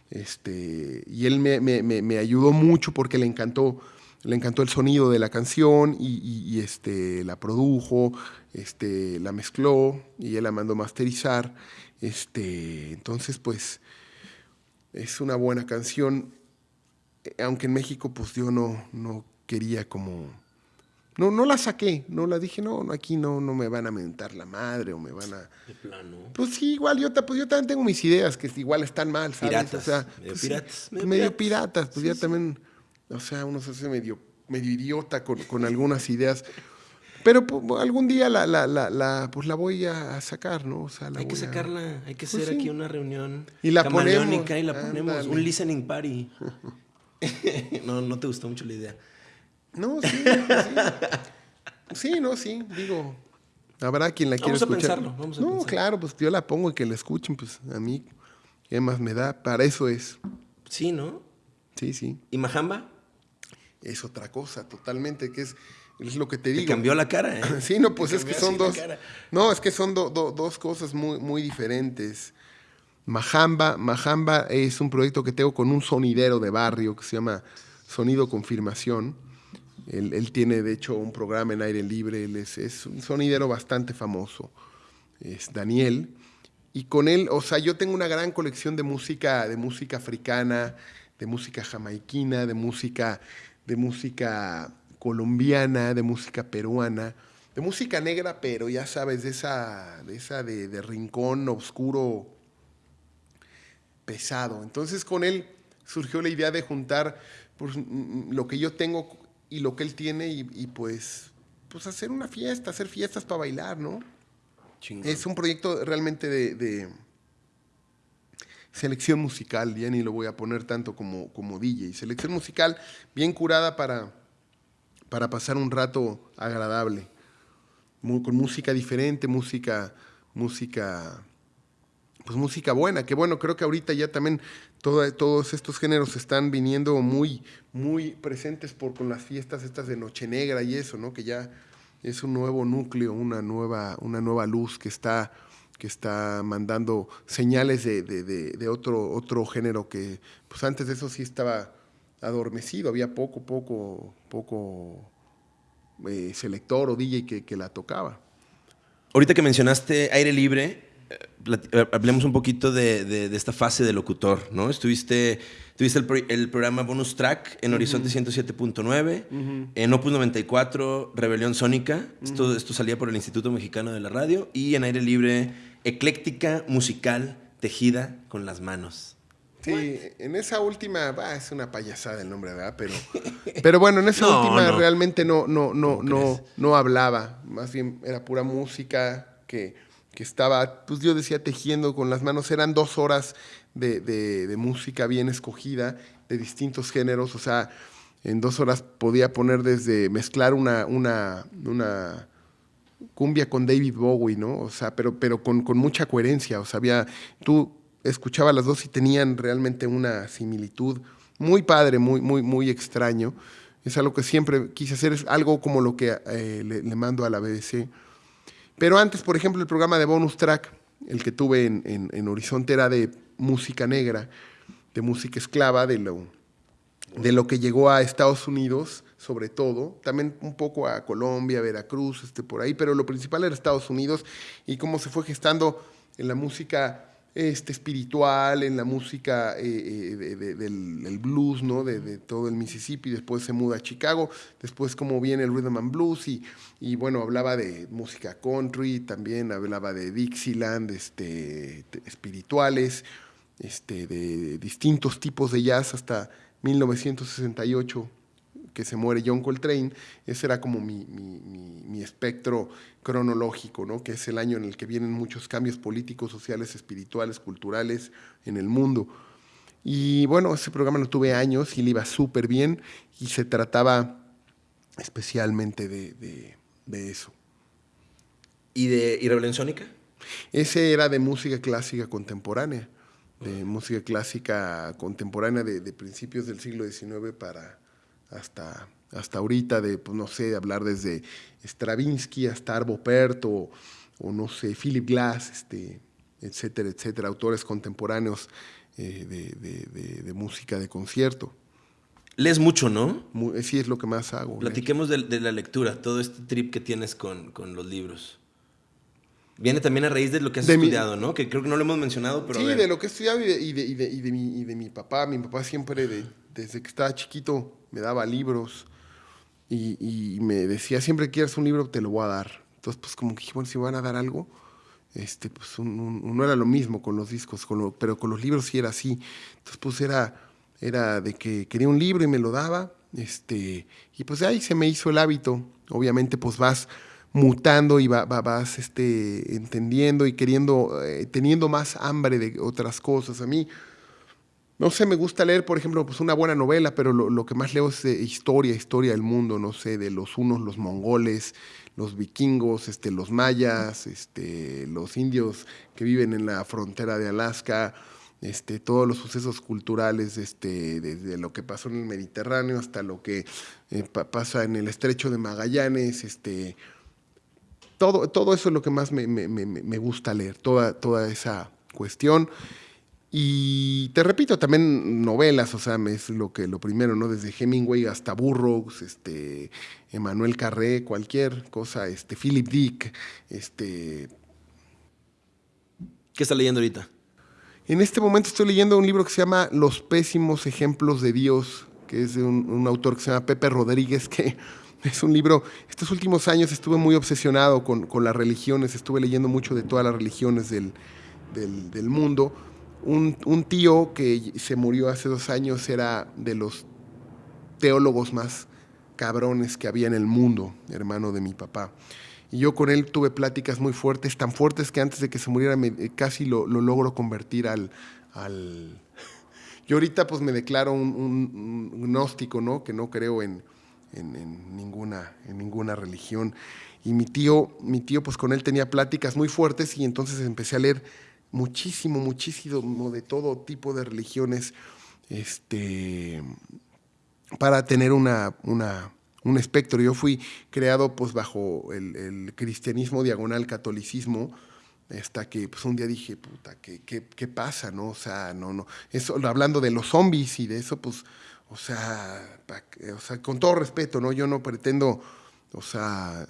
Este, y él me, ayudó mucho porque le encantó, le encantó el sonido de la canción y, este, la produjo, este, la mezcló y él la mandó masterizar. Este, entonces, pues, es una buena canción, aunque en México, pues yo no, no quería como no, no la saqué, no la dije, no, aquí no, no me van a mentar la madre o me van a... De plano. Pues sí, igual yo, pues yo también tengo mis ideas que igual están mal, ¿sabes? Piratas. O sea, medio pues piratas. medio, piratas, pues ya también, o sea, uno se hace medio, medio idiota con, con algunas ideas. Pero pues, algún día la, la, la, la, pues la voy a sacar, ¿no? O sea, hay que sacarla, hay que pues hacer aquí una reunión y la ponemos, y la ponemos, un listening party. no, no te gustó mucho la idea. No, sí, sí. Sí, no, sí, digo, habrá quien la quiera escuchar. Pensarlo, vamos a no, claro, pues yo la pongo y que la escuchen, pues a mí, ¿qué más me da? Para eso es. Sí, ¿no? Sí, sí. ¿Y Majamba? Es otra cosa, totalmente, que es, es lo que te digo. cambió la cara, ¿eh? sí, no, pues es que son dos. No, es que son dos cosas muy, muy diferentes. Majamba, Majamba es un proyecto que tengo con un sonidero de barrio que se llama Sonido Confirmación él, tiene, de hecho, un programa en aire libre, él es, un sonidero bastante famoso, es Daniel. Y con él, o sea, yo tengo una gran colección de música, de música africana, de música jamaiquina, de música, de música colombiana, de música peruana, de música negra, pero ya sabes, de esa, de, esa de, rincón oscuro pesado. Entonces con él surgió la idea de juntar pues, lo que yo tengo y lo que él tiene y, pues, pues hacer una fiesta, hacer fiestas para bailar, ¿no? Es un proyecto realmente de, selección musical, ya ni lo voy a poner tanto como, como DJ. Selección musical bien curada para, para pasar un rato agradable, con música diferente, música, música, pues música buena, que bueno, creo que ahorita ya también todos estos géneros están viniendo muy, muy presentes por, con las fiestas estas de Noche Negra y eso, ¿no? Que ya es un nuevo núcleo, una nueva, una nueva luz que está, que está mandando señales de, de, otro, otro género que, pues antes de eso sí estaba adormecido, había poco, poco, poco eh, selector o DJ que, que la tocaba. Ahorita que mencionaste aire libre, hablemos un poquito de, esta fase de locutor, ¿no? Estuviste, tuviste el, programa Bonus Track en Horizonte 107.9, en Opus 94, Rebelión Sónica, esto, esto salía por el Instituto Mexicano de la Radio, y en Aire Libre, Ecléctica Musical Tejida con las Manos. Sí, en esa última, es una payasada el nombre, ¿verdad? Pero, pero bueno, en esa última realmente no, no, no, no, no hablaba, más bien era pura música que que estaba, pues yo decía, tejiendo con las manos. Eran dos horas de, música bien escogida, de distintos géneros. O sea, en dos horas podía poner desde mezclar una, una, una cumbia con David Bowie, ¿no? O sea, pero, pero con, mucha coherencia. O sea, había, tú escuchabas las dos y tenían realmente una similitud muy padre, muy, muy, muy extraño. Es algo que siempre quise hacer, es algo como lo que eh, le mando a la BBC pero antes, por ejemplo, el programa de bonus track, el que tuve en, Horizonte era de música negra, de música esclava, de lo, de lo que llegó a Estados Unidos, sobre todo, también un poco a Colombia, Veracruz, este, por ahí, pero lo principal era Estados Unidos y cómo se fue gestando en la música este, espiritual, en la música eh, eh, del, blues, ¿no? De, todo el Mississippi, después se muda a Chicago, después como viene el rhythm and blues y, y bueno, hablaba de música country, también hablaba de Dixieland, este, espirituales, este, de distintos tipos de jazz hasta 1968 que se muere John Coltrane, ese era como mi, espectro cronológico, ¿no? que es el año en el que vienen muchos cambios políticos, sociales, espirituales, culturales en el mundo. Y bueno, ese programa lo tuve años y le iba súper bien y se trataba especialmente de, eso. ¿Y de y Rebelión Sónica? Ese era de música clásica contemporánea, de música clásica contemporánea de, de principios del siglo XIX para, hasta, hasta ahorita, de, pues, no sé, hablar desde Stravinsky hasta Arvo Pärt o, no sé, Philip Glass, este, etcétera, etcétera, autores contemporáneos eh, de, música de concierto. Lees mucho, ¿no? sí, es lo que más hago. Platiquemos de, la lectura, todo este trip que tienes con, los libros. Viene también a raíz de lo que has estudiado, ¿no? Que creo que no lo hemos mencionado, pero. Sí, de lo que he estudiado y de, y mi, y de mi papá. Mi papá siempre, desde que estaba chiquito, me daba libros y, me decía, siempre quieras un libro, te lo voy a dar. Entonces, pues como que dije, bueno, si van a dar algo, este, pues no era lo mismo con los discos, pero con los libros sí era así. Entonces, pues era, era de que quería un libro y me lo daba, este, y pues ahí se me hizo el hábito. Obviamente, pues vas mutando y vas este, entendiendo y queriendo, eh, teniendo más hambre de otras cosas. A mí, no sé, me gusta leer, por ejemplo, pues una buena novela, pero lo, que más leo es historia, historia del mundo, no sé, de los unos, los mongoles, los vikingos, este, los mayas, este, los indios que viven en la frontera de Alaska, este, todos los sucesos culturales, este, desde lo que pasó en el Mediterráneo hasta lo que eh, pasa en el estrecho de Magallanes, este, todo, todo eso es lo que más me, me gusta leer, toda, toda esa cuestión. Y te repito, también novelas, o sea, es lo que lo primero, ¿no? Desde Hemingway hasta Burroughs, este, Emmanuel Carré, cualquier cosa, este, Philip Dick, este. ¿Qué está leyendo ahorita? En este momento estoy leyendo un libro que se llama Los pésimos ejemplos de Dios, que es de un, autor que se llama Pepe Rodríguez, que es un libro, estos últimos años estuve muy obsesionado con, las religiones, estuve leyendo mucho de todas las religiones del, del mundo un, tío que se murió hace dos años era de los teólogos más cabrones que había en el mundo, hermano de mi papá. Y yo con él tuve pláticas muy fuertes, tan fuertes que antes de que se muriera eh, casi lo, logro convertir al, al... Yo ahorita pues me declaro un, gnóstico, ¿no? Que no creo en, en, ninguna, en ninguna religión. y mi tío, mi tío, pues con él tenía pláticas muy fuertes y entonces empecé a leer muchísimo, muchísimo de todo tipo de religiones, este, para tener una, una, un espectro. Yo fui creado pues bajo el, cristianismo diagonal catolicismo, hasta que pues, un día dije, puta, ¿qué, qué, pasa? ¿no? O sea, no, no. Eso, hablando de los zombies y de eso, pues, o sea, o sea, con todo respeto, ¿no? Yo no pretendo, o sea,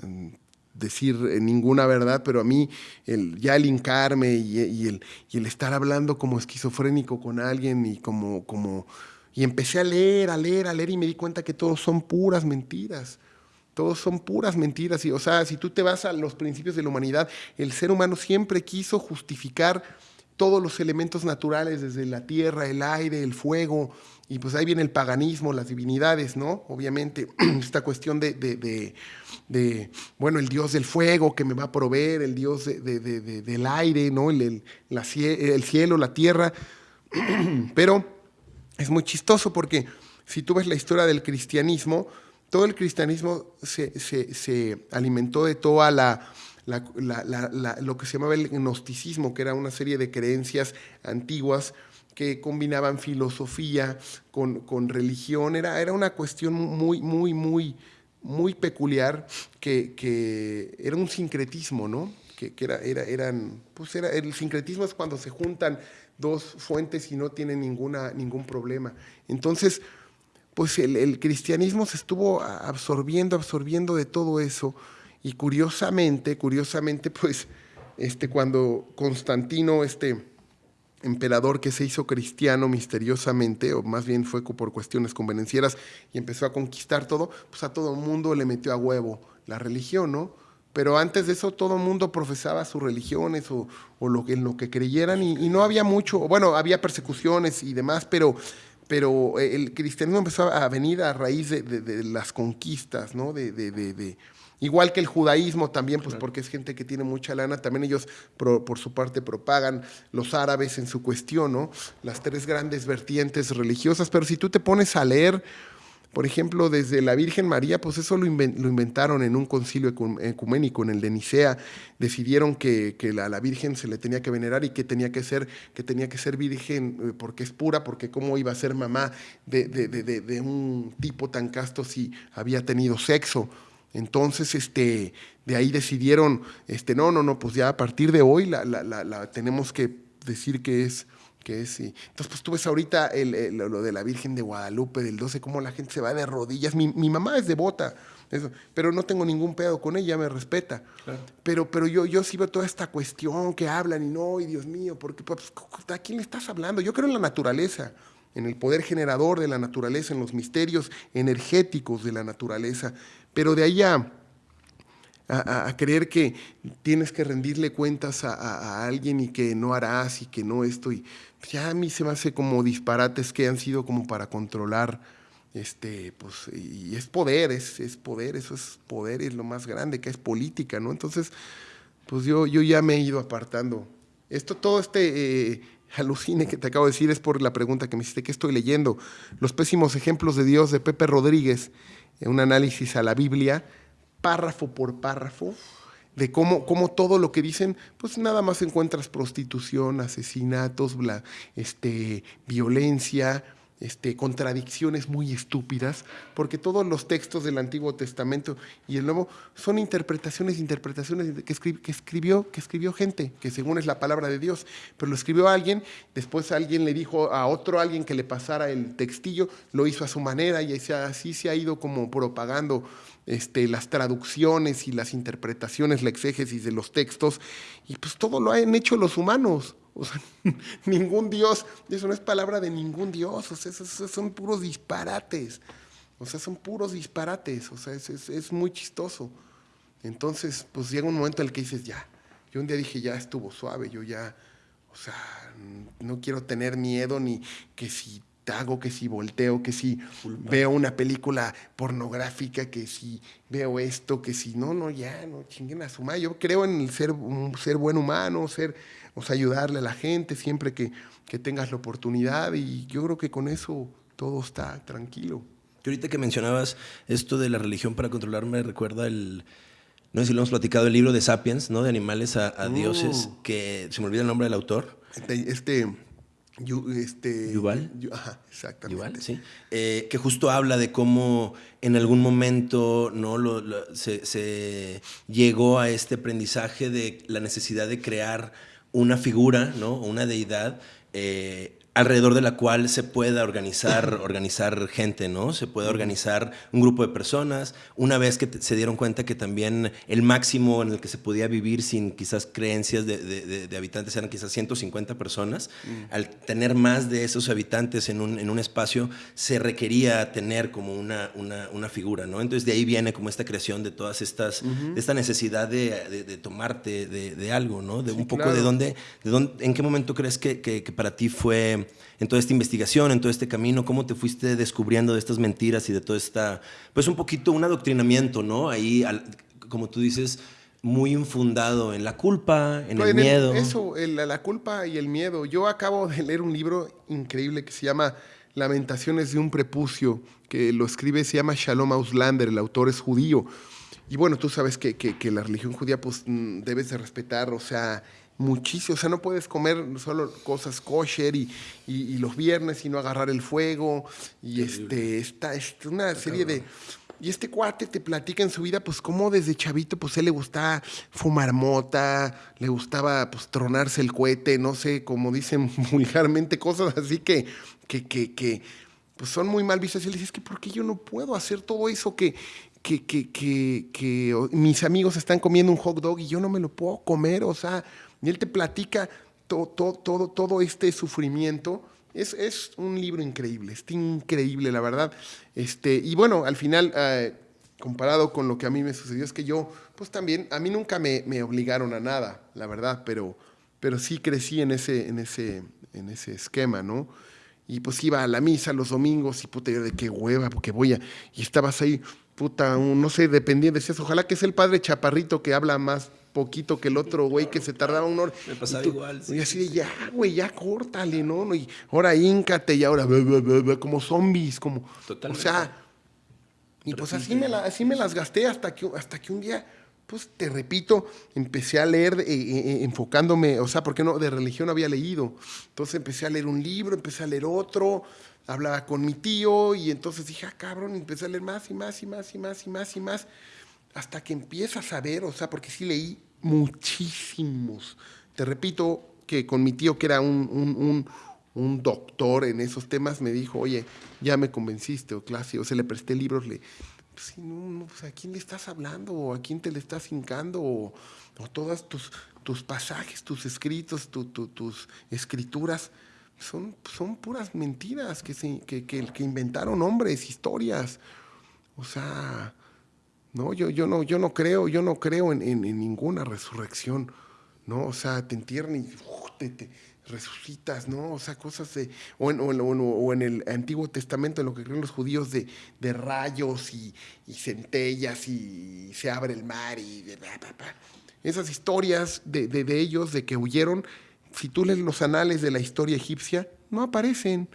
decir eh, ninguna verdad, pero a mí el, ya el hincarme y, el, y el estar hablando como esquizofrénico con alguien y como, como... Y empecé a leer, a leer, a leer y me di cuenta que todos son puras mentiras. Todos son puras mentiras. Y, o sea, si tú te vas a los principios de la humanidad, el ser humano siempre quiso justificar todos los elementos naturales, desde la tierra, el aire, el fuego, y pues ahí viene el paganismo, las divinidades, ¿no? Obviamente, esta cuestión de, de, bueno, el dios del fuego que me va a proveer, el dios del aire, ¿no? El, el, cielo, la tierra. Pero es muy chistoso porque si tú ves la historia del cristianismo, todo el cristianismo se, se alimentó de toda la lo que se llamaba el gnosticismo, que era una serie de creencias antiguas que combinaban filosofía con, con religión. Era, era, una cuestión muy, muy, muy, muy peculiar, que, que era un sincretismo, ¿no? Que, que era, era, eran, pues era, el sincretismo es cuando se juntan dos fuentes y no tienen ninguna, ningún problema. Entonces, pues el, el cristianismo se estuvo absorbiendo, absorbiendo de todo eso y curiosamente, curiosamente, pues, este, cuando Constantino, este emperador que se hizo cristiano misteriosamente, o más bien fue por cuestiones convenencieras y empezó a conquistar todo, pues a todo el mundo le metió a huevo la religión, ¿no? Pero antes de eso todo el mundo profesaba sus religiones o, en lo que creyeran y, no había mucho, bueno, había persecuciones y demás, pero, pero el cristianismo empezó a venir a raíz de, de las conquistas, ¿no? de, Igual que el judaísmo también, pues porque es gente que tiene mucha lana, también ellos por su parte propagan los árabes en su cuestión, ¿no? Las tres grandes vertientes religiosas, pero si tú te pones a leer, por ejemplo, desde la Virgen María, pues eso lo, inventaron en un concilio ecuménico, en el de Nicea, decidieron que, que la, la, Virgen se le tenía que venerar y que tenía que ser, que tenía que ser virgen eh, porque es pura, porque cómo iba a ser mamá de, de, de, de un tipo tan casto si había tenido sexo. Entonces, este, de ahí decidieron, este, no, no, no, pues ya a partir de hoy la, la, la, tenemos que decir que es, que es, sí. Entonces, pues tú ves ahorita el, lo de la Virgen de Guadalupe del 12, cómo la gente se va de rodillas. Mi, mi mamá es devota, eso, pero no tengo ningún pedo con ella, me respeta. Pero, pero yo, yo sí veo toda esta cuestión que hablan y no, y Dios mío, porque pues, ¿a quién le estás hablando? Yo creo en la naturaleza en el poder generador de la naturaleza, en los misterios energéticos de la naturaleza, pero de ahí a, creer que tienes que rendirle cuentas a, alguien y que no harás y que no esto, y ya a mí se me hace como disparates que han sido como para controlar, este, pues, y es poder, es, es poder, eso es poder, es lo más grande, que es política, ¿no? Entonces, pues yo, yo ya me he ido apartando. Esto, todo este... Eh, alucine que te acabo de decir es por la pregunta que me hiciste, que estoy leyendo? Los pésimos ejemplos de Dios de Pepe Rodríguez, un análisis a la Biblia, párrafo por párrafo, de cómo, cómo todo lo que dicen, pues nada más encuentras prostitución, asesinatos, este, violencia, este, contradicciones muy estúpidas, porque todos los textos del Antiguo Testamento y el Nuevo son interpretaciones, interpretaciones que, escribió, que escribió gente, que según es la palabra de Dios, pero lo escribió alguien, después alguien le dijo a otro alguien que le pasara el textillo, lo hizo a su manera y así se ha ido como propagando este, las traducciones y las interpretaciones, la exégesis de los textos, y pues todo lo han hecho los humanos. O sea, ningún Dios, eso no es palabra de ningún Dios, o sea, esos, son puros disparates. O sea, son puros disparates, o sea, es, es, muy chistoso. Entonces, pues llega un momento en el que dices, ya, yo un día dije, ya estuvo suave, yo ya, o sea, no quiero tener miedo ni que si hago, que si volteo, que si veo una película pornográfica, que si veo esto, que si no, no, ya, no chinguen a su madre. Yo creo en el ser, ser buen humano, ser o sea, ayudarle a la gente siempre que, que tengas la oportunidad y yo creo que con eso todo está tranquilo. Y ahorita que mencionabas esto de la religión para controlar, me recuerda el, no sé si lo hemos platicado, el libro de Sapiens, ¿no? De animales a, dioses, uh. que se me olvida el nombre del autor. Este, este este, Yuval. ajá, exactamente. sí. Eh, que justo habla de cómo en algún momento ¿no? se, llegó a este aprendizaje de la necesidad de crear una figura, ¿no? una deidad, eh, alrededor de la cual se pueda organizar, organizar gente, ¿no? Se puede organizar un grupo de personas. Una vez que se dieron cuenta que también el máximo en el que se podía vivir sin quizás creencias de, habitantes eran quizás 150 personas, mm. al tener más de esos habitantes en un, en un espacio, se requería tener como una, una, figura, ¿no? Entonces de ahí viene como esta creación de todas estas, esta necesidad de, tomarte de, algo, ¿no? De un poco de dónde, de dónde, en qué momento crees que, que para ti fue en toda esta investigación, en todo este camino? ¿Cómo te fuiste descubriendo de estas mentiras y de todo esta, pues un poquito un adoctrinamiento, ¿no? Ahí, como tú dices, muy infundado en la culpa, en el miedo. eso, la culpa y el miedo. Yo acabo de leer un libro increíble que se llama Lamentaciones de un prepucio, que lo escribe, se llama Shalom Auslander, el autor es judío. Y bueno, tú sabes que, que la religión judía pues mm, debes de respetar, o sea, muchísimo. O sea, no puedes comer solo cosas kosher y, y, los viernes y no agarrar el fuego. Y este, está, es una serie de. Y este cuate te platica en su vida, pues, cómo desde chavito, pues, él le gustaba fumar mota, le gustaba, pues, tronarse el cohete, no sé, como dicen vulgarmente, cosas así que, que, que, que pues, son muy mal vistas. Y él dice, es que, ¿por qué yo no puedo hacer todo eso que, que, que, que, que mis amigos están comiendo un hot dog y yo no me lo puedo comer? O sea, y él te platica todo, todo, todo este sufrimiento. Es, es, un libro increíble, es increíble, la verdad. Este, y bueno, al final, eh, comparado con lo que a mí me sucedió, es que yo, pues también, a mí nunca me, me, obligaron a nada, la verdad, pero, pero sí crecí en ese, en, ese, en ese esquema, ¿no? Y pues iba a la misa los domingos y puta, yo de qué hueva, porque voy a... Y estabas ahí, puta, no sé, dependiendo, decías, ojalá que sea el padre chaparrito que habla más poquito que el otro güey que se tardaba un hora. Me pasaba igual. y así de, ya, güey, ya córtale, ¿no? Y ahora íncate y ahora, como zombies, como... Totalmente. O sea, y pues así me, así me las gasté hasta que, hasta que un día, pues te repito, empecé a leer eh, eh, eh, enfocándome, o sea, porque no, de religión había leído. Entonces empecé a leer un libro, empecé a leer otro, hablaba con mi tío y entonces dije, ah, cabrón, empecé a leer más y más y más y más y más y más hasta que empiezas a ver, o sea, porque sí leí muchísimos. Te repito que con mi tío, que era un, doctor en esos temas, me dijo, oye, ya me convenciste, o clase, o se le presté libros, le, pues, no, pues, ¿a quién le estás hablando? ¿O a quién te le estás hincando? ¿O, todas tus, tus pasajes, tus escritos, tus escrituras? Son, son puras mentiras que, se, que, que inventaron hombres, historias. O sea, no, yo, yo no, yo no creo, yo no creo en, ninguna resurrección, ¿no? O sea, te entierran y te, resucitas, ¿no? O sea, cosas de. O en, o en, el Antiguo Testamento, en lo que creen los judíos, de, de rayos y, centellas y se abre el mar y. Esas historias de, de, ellos, de que huyeron, si tú lees los anales de la historia egipcia, no aparecen.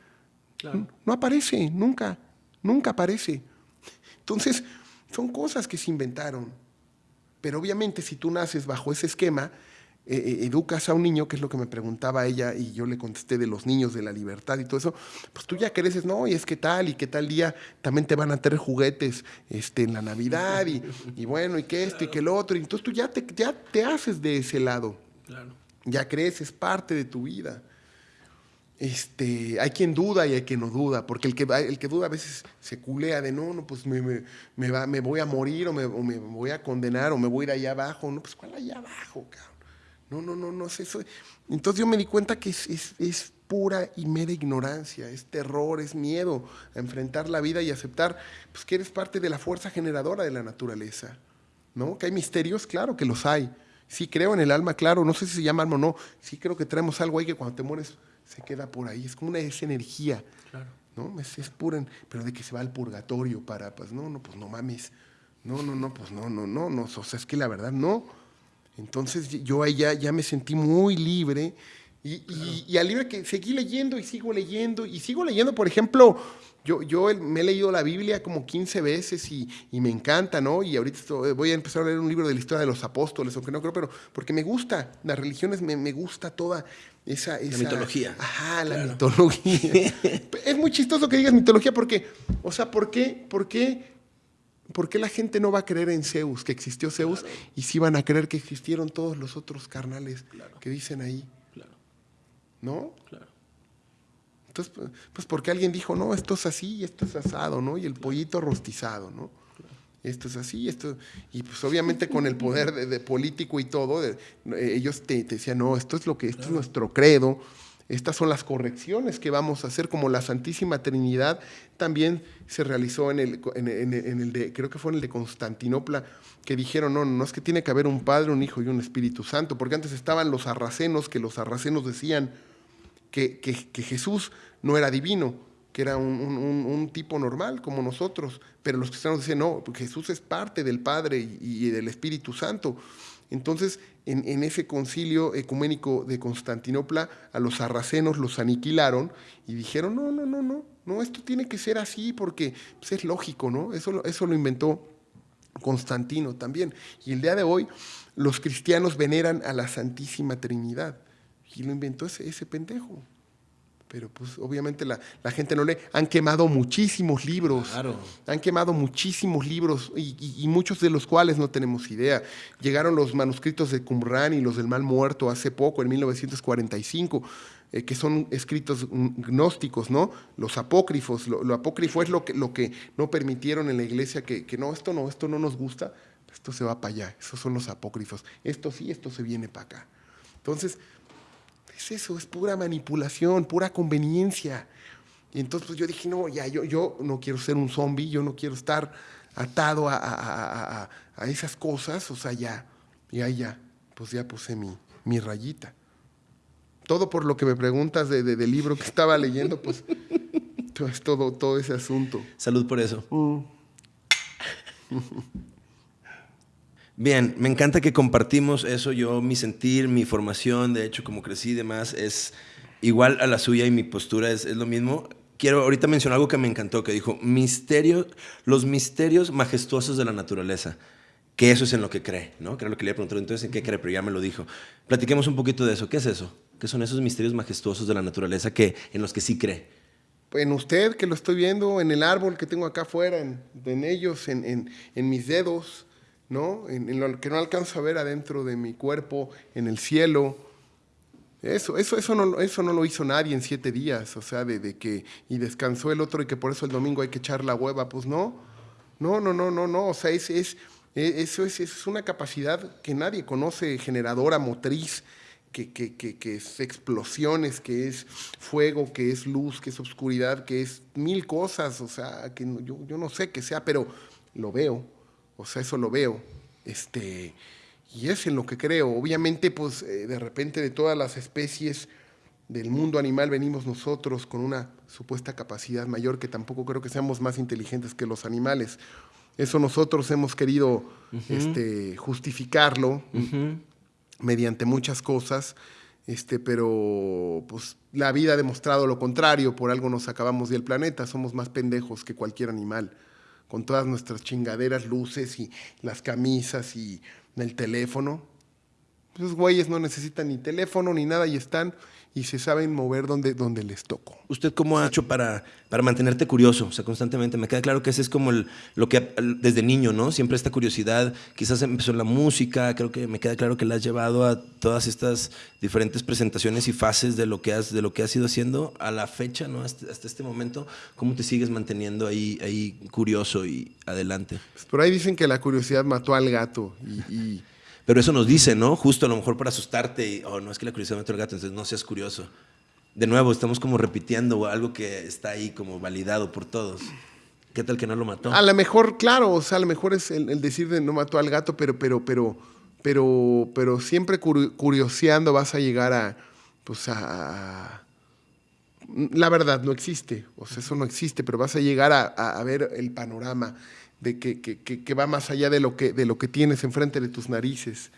No, no aparece, nunca, nunca aparece. Entonces, son cosas que se inventaron. Pero obviamente si tú naces bajo ese esquema, eh, eh, educas a un niño, que es lo que me preguntaba ella, y yo le contesté de los niños, de la libertad y todo eso, pues tú ya creces, no, y es que tal, y que tal día también te van a tener juguetes este, en la Navidad, y, y bueno, y que esto, y que el otro, y entonces tú ya te, ya te haces de ese lado. Claro. Ya creces, parte de tu vida. Este, hay quien duda y hay quien no duda, porque el que, el que duda a veces se culea de no, no, pues me, me, va, me voy a morir o me, voy a condenar o me voy a ir allá abajo. No, pues ¿cuál allá abajo, cabrón? No, no, no, no es eso. Entonces yo me di cuenta que es, es, es, pura y mera ignorancia, es terror, es miedo a enfrentar la vida y aceptar pues, que eres parte de la fuerza generadora de la naturaleza. ¿No? Que hay misterios, claro que los hay. Sí creo en el alma, claro, no sé si se llama alma o no. Sí creo que traemos algo ahí que cuando te mueres se queda por ahí. Es como una esa energía. ¿no? Es, es, pura, pero de que se va al purgatorio para, pues no, no, pues no mames. No, no, no, pues no, no, no, no. O sea, es que la verdad no. Entonces yo ahí ya, ya me sentí muy libre Y, al libro que seguí leyendo y sigo leyendo y sigo leyendo, por ejemplo, yo, yo me he leído la Biblia como 15 veces y, me encanta, ¿no? Y ahorita voy a empezar a leer un libro de la historia de los apóstoles, aunque no creo, pero porque me gusta, las religiones me, me gusta toda esa, esa... La mitología. Ajá, la mitología. es muy chistoso que digas mitología porque, o sea, ¿por qué? ¿Por qué? ¿Por qué la gente no va a creer en Zeus, que existió Zeus, y sí van a creer que existieron todos los otros carnales que dicen ahí? ¿no? Claro. Entonces, pues porque alguien dijo, no, esto es así y esto es asado, ¿no? Y el pollito rostizado, ¿no? Esto es así, esto... Y pues obviamente con el poder de, político y todo, ellos te, decían, no, esto es lo que, esto es nuestro credo, estas son las correcciones que vamos a hacer, como la Santísima Trinidad también se realizó en el, en, el de, creo que fue en el de Constantinopla, que dijeron, no, no es que tiene que haber un Padre, un Hijo y un Espíritu Santo, porque antes estaban los sarracenos, que los sarracenos decían, que, Jesús no era divino, que era un, tipo normal como nosotros, pero los cristianos decían, no, Jesús es parte del Padre y, del Espíritu Santo. Entonces, en, ese concilio ecuménico de Constantinopla, a los sarracenos los aniquilaron y dijeron, no, no, no, no, no, esto tiene que ser así porque pues, es lógico, ¿no? Eso, eso lo inventó Constantino también. Y el día de hoy, los cristianos veneran a la Santísima Trinidad. Y lo inventó ese, ese pendejo. Pero pues obviamente la, gente no lee. Han quemado muchísimos libros. Claro. Han quemado muchísimos libros y, muchos de los cuales no tenemos idea. Llegaron los manuscritos de Qumran y los del Mal Muerto hace poco, en 1945. Eh, que son escritos gnósticos, ¿no? Los apócrifos, lo, apócrifo es lo que, lo que no permitieron en la iglesia, que, que, no, esto no, esto no nos gusta, esto se va para allá, esos son los apócrifos, esto sí, esto se viene para acá. Entonces, es eso, es pura manipulación, pura conveniencia. Y entonces pues yo dije, no, ya, yo, yo no quiero ser un zombie, yo no quiero estar atado a, esas cosas, o sea, ya, ya, ya, pues ya puse mi, mi rayita. Todo por lo que me preguntas de, del libro que estaba leyendo, pues es todo, todo ese asunto. Salud por eso. Mm. Bien, me encanta que compartimos eso. Yo, mi sentir, mi formación, de hecho, como crecí y demás, es igual a la suya y mi postura es, lo mismo. Quiero ahorita mencionar algo que me encantó, que dijo, misterio, los misterios majestuosos de la naturaleza. Que eso es en lo que cree, ¿no? Que era lo que le preguntar. Entonces, ¿en qué cree? Pero ya me lo dijo. Platiquemos un poquito de eso. ¿Qué es eso? ¿Qué son esos misterios majestuosos de la naturaleza que, en los que sí cree? en usted, que lo estoy viendo, en el árbol que tengo acá afuera, en, ellos, en, en mis dedos, ¿no? En, lo que no alcanzo a ver adentro de mi cuerpo, en el cielo. Eso, eso, eso, no, eso no lo hizo nadie en siete días, o sea, de, que y descansó el otro y que por eso el domingo hay que echar la hueva, pues no, no, no, no, no, no, o sea, es, es, eso es, es una capacidad que nadie conoce, generadora, motriz, que, que, que, es explosiones, que es fuego, que es luz, que es oscuridad, que es mil cosas, o sea, que yo, yo no sé qué sea, pero lo veo, o sea, eso lo veo. Este, y es en lo que creo. Obviamente, pues eh, de repente de todas las especies del mundo animal venimos nosotros con una supuesta capacidad mayor que tampoco creo que seamos más inteligentes que los animales. Eso nosotros hemos querido este, justificarlo mediante muchas cosas, este, pero pues la vida ha demostrado lo contrario, por algo nos acabamos del planeta, somos más pendejos que cualquier animal con todas nuestras chingaderas, luces y las camisas y el teléfono. Esos güeyes no necesitan ni teléfono ni nada y están y se saben mover donde, donde les toco. ¿Usted cómo ha hecho para, para mantenerte curioso? O sea, constantemente. Me queda claro que ese es como lo que desde niño, ¿no? Siempre esta curiosidad. Quizás empezó en la música. Creo que me queda claro que la has llevado a todas estas diferentes presentaciones y fases de lo que has, de lo que has ido haciendo a la fecha, ¿no? Hasta, este momento. ¿Cómo te sigues manteniendo ahí, ahí curioso y adelante? Por ahí dicen que la curiosidad mató al gato y pero eso nos dice, ¿no? Justo a lo mejor para asustarte y, oh, no es que la curiosidad mata al gato, entonces no seas curioso. De nuevo, estamos como repitiendo algo que está ahí como validado por todos. ¿Qué tal que no lo mató? A lo mejor, claro, o sea, a lo mejor es el, decir de no mató al gato, pero, pero, pero, pero, pero siempre curioseando vas a llegar a, pues a, la verdad no existe, o sea, eso no existe, pero vas a llegar a ver el panorama de que, que, que, va más allá de lo que, de lo que tienes enfrente de tus narices.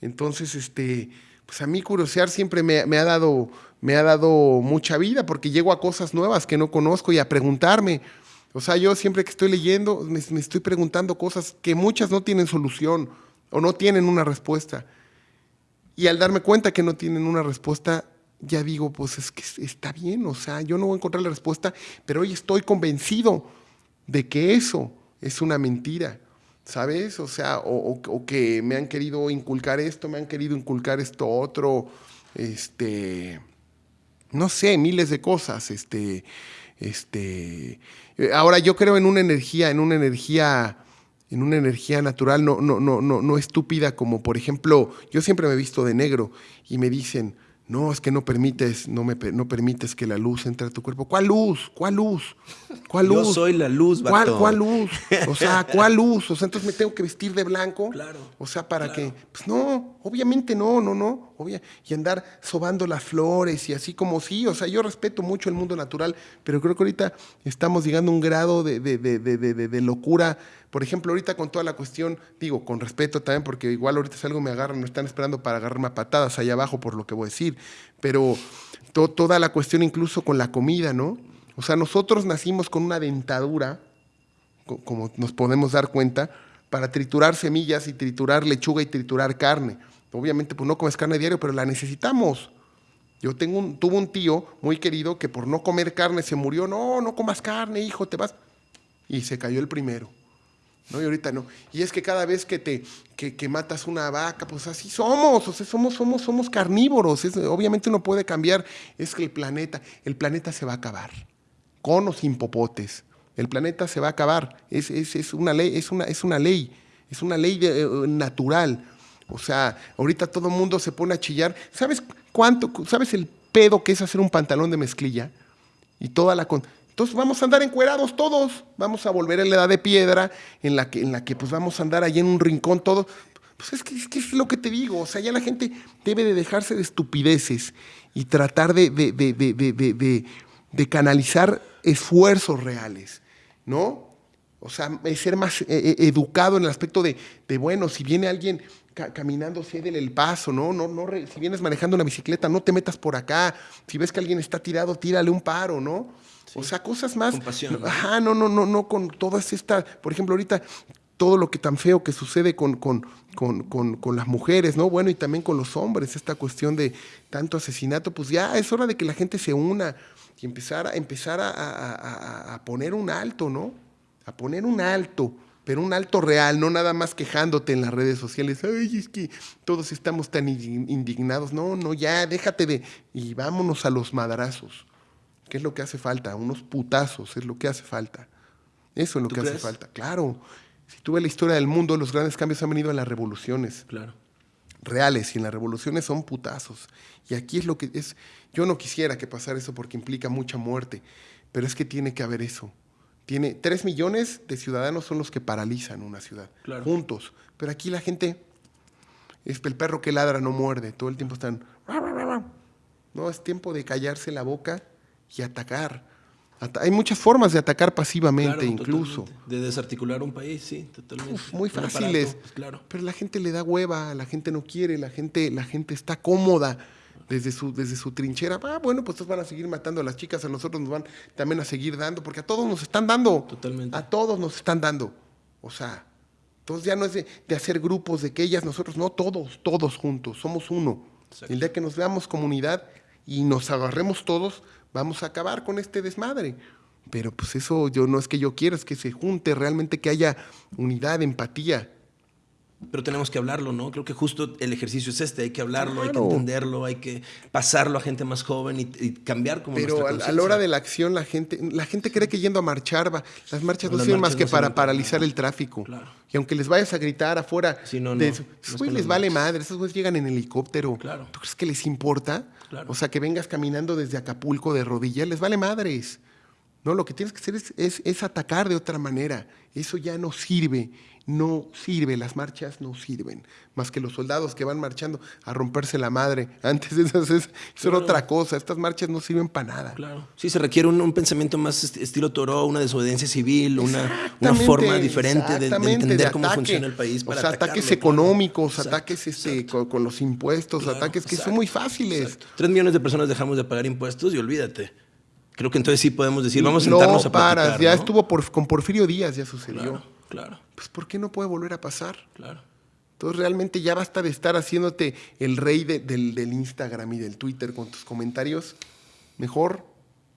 Entonces, este, pues a mí curiosear siempre me, ha dado, me ha dado mucha vida porque llego a cosas nuevas que no conozco y a preguntarme. O sea, yo siempre que estoy leyendo me, me estoy preguntando cosas que muchas no tienen solución o no tienen una respuesta. Y al darme cuenta que no tienen una respuesta, ya digo, pues es que está bien, o sea, yo no voy a encontrar la respuesta, pero hoy estoy convencido de que eso es una mentira, ¿sabes? O sea, o, que me han querido inculcar esto, me han querido inculcar esto otro, este, no sé, miles de cosas, este, este, ahora yo creo en una energía, en una energía en una energía natural, no, no, no, no, no estúpida, como por ejemplo, yo siempre me he visto de negro y me dicen, no, es que no permites, no, me, no permites que la luz entre a tu cuerpo. ¿Cuál luz? ¿Cuál luz? ¿Cuál luz? Yo soy la luz, ¿Cuál, ¿Cuál luz? O sea, ¿cuál luz? O sea, entonces me tengo que vestir de blanco. Claro. O sea, para que. Pues no, obviamente no, no, no. Y andar sobando las flores y así como sí. O sea, yo respeto mucho el mundo natural, pero creo que ahorita estamos llegando a un grado de, de, de, de locura por ejemplo, ahorita con toda la cuestión, digo, con respeto también, porque igual ahorita si algo me agarran, no están esperando para agarrarme a patadas allá abajo por lo que voy a decir, pero toda la cuestión incluso con la comida, ¿no? O sea, nosotros nacimos con una dentadura, como nos podemos dar cuenta, para triturar semillas y triturar lechuga y triturar carne. Obviamente, pues no comes carne diario, pero la necesitamos. Yo tengo un, tuve un tío muy querido que por no comer carne se murió. No, no comas carne, hijo, te vas. Y se cayó el primero. ¿no? Y ahorita no. Y es que cada vez que te que, matas una vaca, pues así somos, o sea, somos, somos, somos carnívoros. obviamente uno puede cambiar, es que el planeta, el planeta se va a acabar, con o sin popotes. El planeta se va a acabar. Es, es, una ley, es una, es una ley, es una ley eh, natural. O sea, ahorita todo el mundo se pone a chillar. ¿Sabes cuánto? ¿Sabes el pedo que es hacer un pantalón de mezclilla? Y toda la... Entonces vamos a andar encuerados todos, vamos a volver a la edad de piedra, en la que, en la que pues vamos a andar ahí en un rincón todos. Pues es que, es lo que te digo, o sea, ya la gente debe de dejarse de estupideces y tratar de, de, canalizar esfuerzos reales, ¿no? O sea, ser más eh, eh, educado en el aspecto de, bueno, si viene alguien caminando, cédele el paso, ¿no? no, no si vienes manejando una bicicleta, no te metas por acá. Si ves que alguien está tirado, tírale un paro, ¿no? O sea, cosas más. Compasión. Ajá, no, no, no, no, con todas estas. Por ejemplo, ahorita todo lo que tan feo que sucede con, con, con, las mujeres, ¿no? Bueno, y también con los hombres, esta cuestión de tanto asesinato, pues ya es hora de que la gente se una y empezar, a, empezar a, a poner un alto, ¿no? A poner un alto, pero un alto real, no nada más quejándote en las redes sociales. Ay, es que todos estamos tan indignados. No, no, ya, déjate de. Y vámonos a los madrazos. ¿Qué es lo que hace falta? Unos putazos es lo que hace falta. Eso es lo que hace falta. Claro. Si tú ves la historia del mundo, los grandes cambios han venido en las revoluciones. Claro. Reales. Y en las revoluciones son putazos. Y aquí es lo que es. Yo no quisiera que pasara eso porque implica mucha muerte. Pero es que tiene que haber eso. Tiene tres millones de ciudadanos son los que paralizan una ciudad. Juntos. Pero aquí la gente. Es el perro que ladra no muerde. Todo el tiempo están. No, es tiempo de callarse la boca y atacar. hay muchas formas de atacar pasivamente incluso. De desarticular un país, sí, totalmente. muy fáciles. Pues, claro. Pero la gente le da hueva, la gente no quiere, la gente, la gente está cómoda desde su, desde su trinchera. Ah, bueno, pues van a seguir matando a las chicas, a nosotros nos van también a seguir dando, porque a todos nos están dando. Totalmente. A todos nos están dando. O sea, entonces ya no es de, hacer grupos de que ellas, nosotros, no, todos, todos juntos, somos uno. El día que nos veamos comunidad y nos agarremos todos, vamos a acabar con este desmadre. Pero pues eso yo no es que yo quiera, es que se junte realmente, que haya unidad, empatía. Pero tenemos que hablarlo, ¿no? Creo que justo el ejercicio es este, hay que hablarlo, hay que entenderlo, hay que pasarlo a gente más joven y, cambiar como Pero a, a, la hora de la acción la gente, la gente cree que yendo a marchar va, las marchas no sirven más que para paralizar el tráfico. Y aunque les vayas a gritar afuera, esos güeyes les vale madre, esos güeyes llegan en helicóptero. ¿Tú crees que les importa? O sea, que vengas caminando desde Acapulco de rodillas, les vale madres. No, lo que tienes que hacer es, es atacar de otra manera. Eso ya no sirve no sirve, las marchas no sirven, más que los soldados que van marchando a romperse la madre. Antes de eso, es, otra cosa, estas marchas no sirven para nada. Claro. Sí, se requiere un, pensamiento más estilo Toro, una desobediencia civil, una, una, forma diferente de, entender cómo funciona el país. Para o sea, ataques económicos, ataques este, con, los impuestos, ataques que son muy fáciles. Tres millones de personas dejamos de pagar impuestos y olvídate. Creo que entonces sí podemos decir, vamos a sentarnos no, a paras, ya estuvo por, con Porfirio Díaz, ya sucedió. Claro. Pues ¿por qué no puede volver a pasar? Claro. Entonces realmente ya basta de estar haciéndote el rey del, Instagram y del Twitter con tus comentarios. Mejor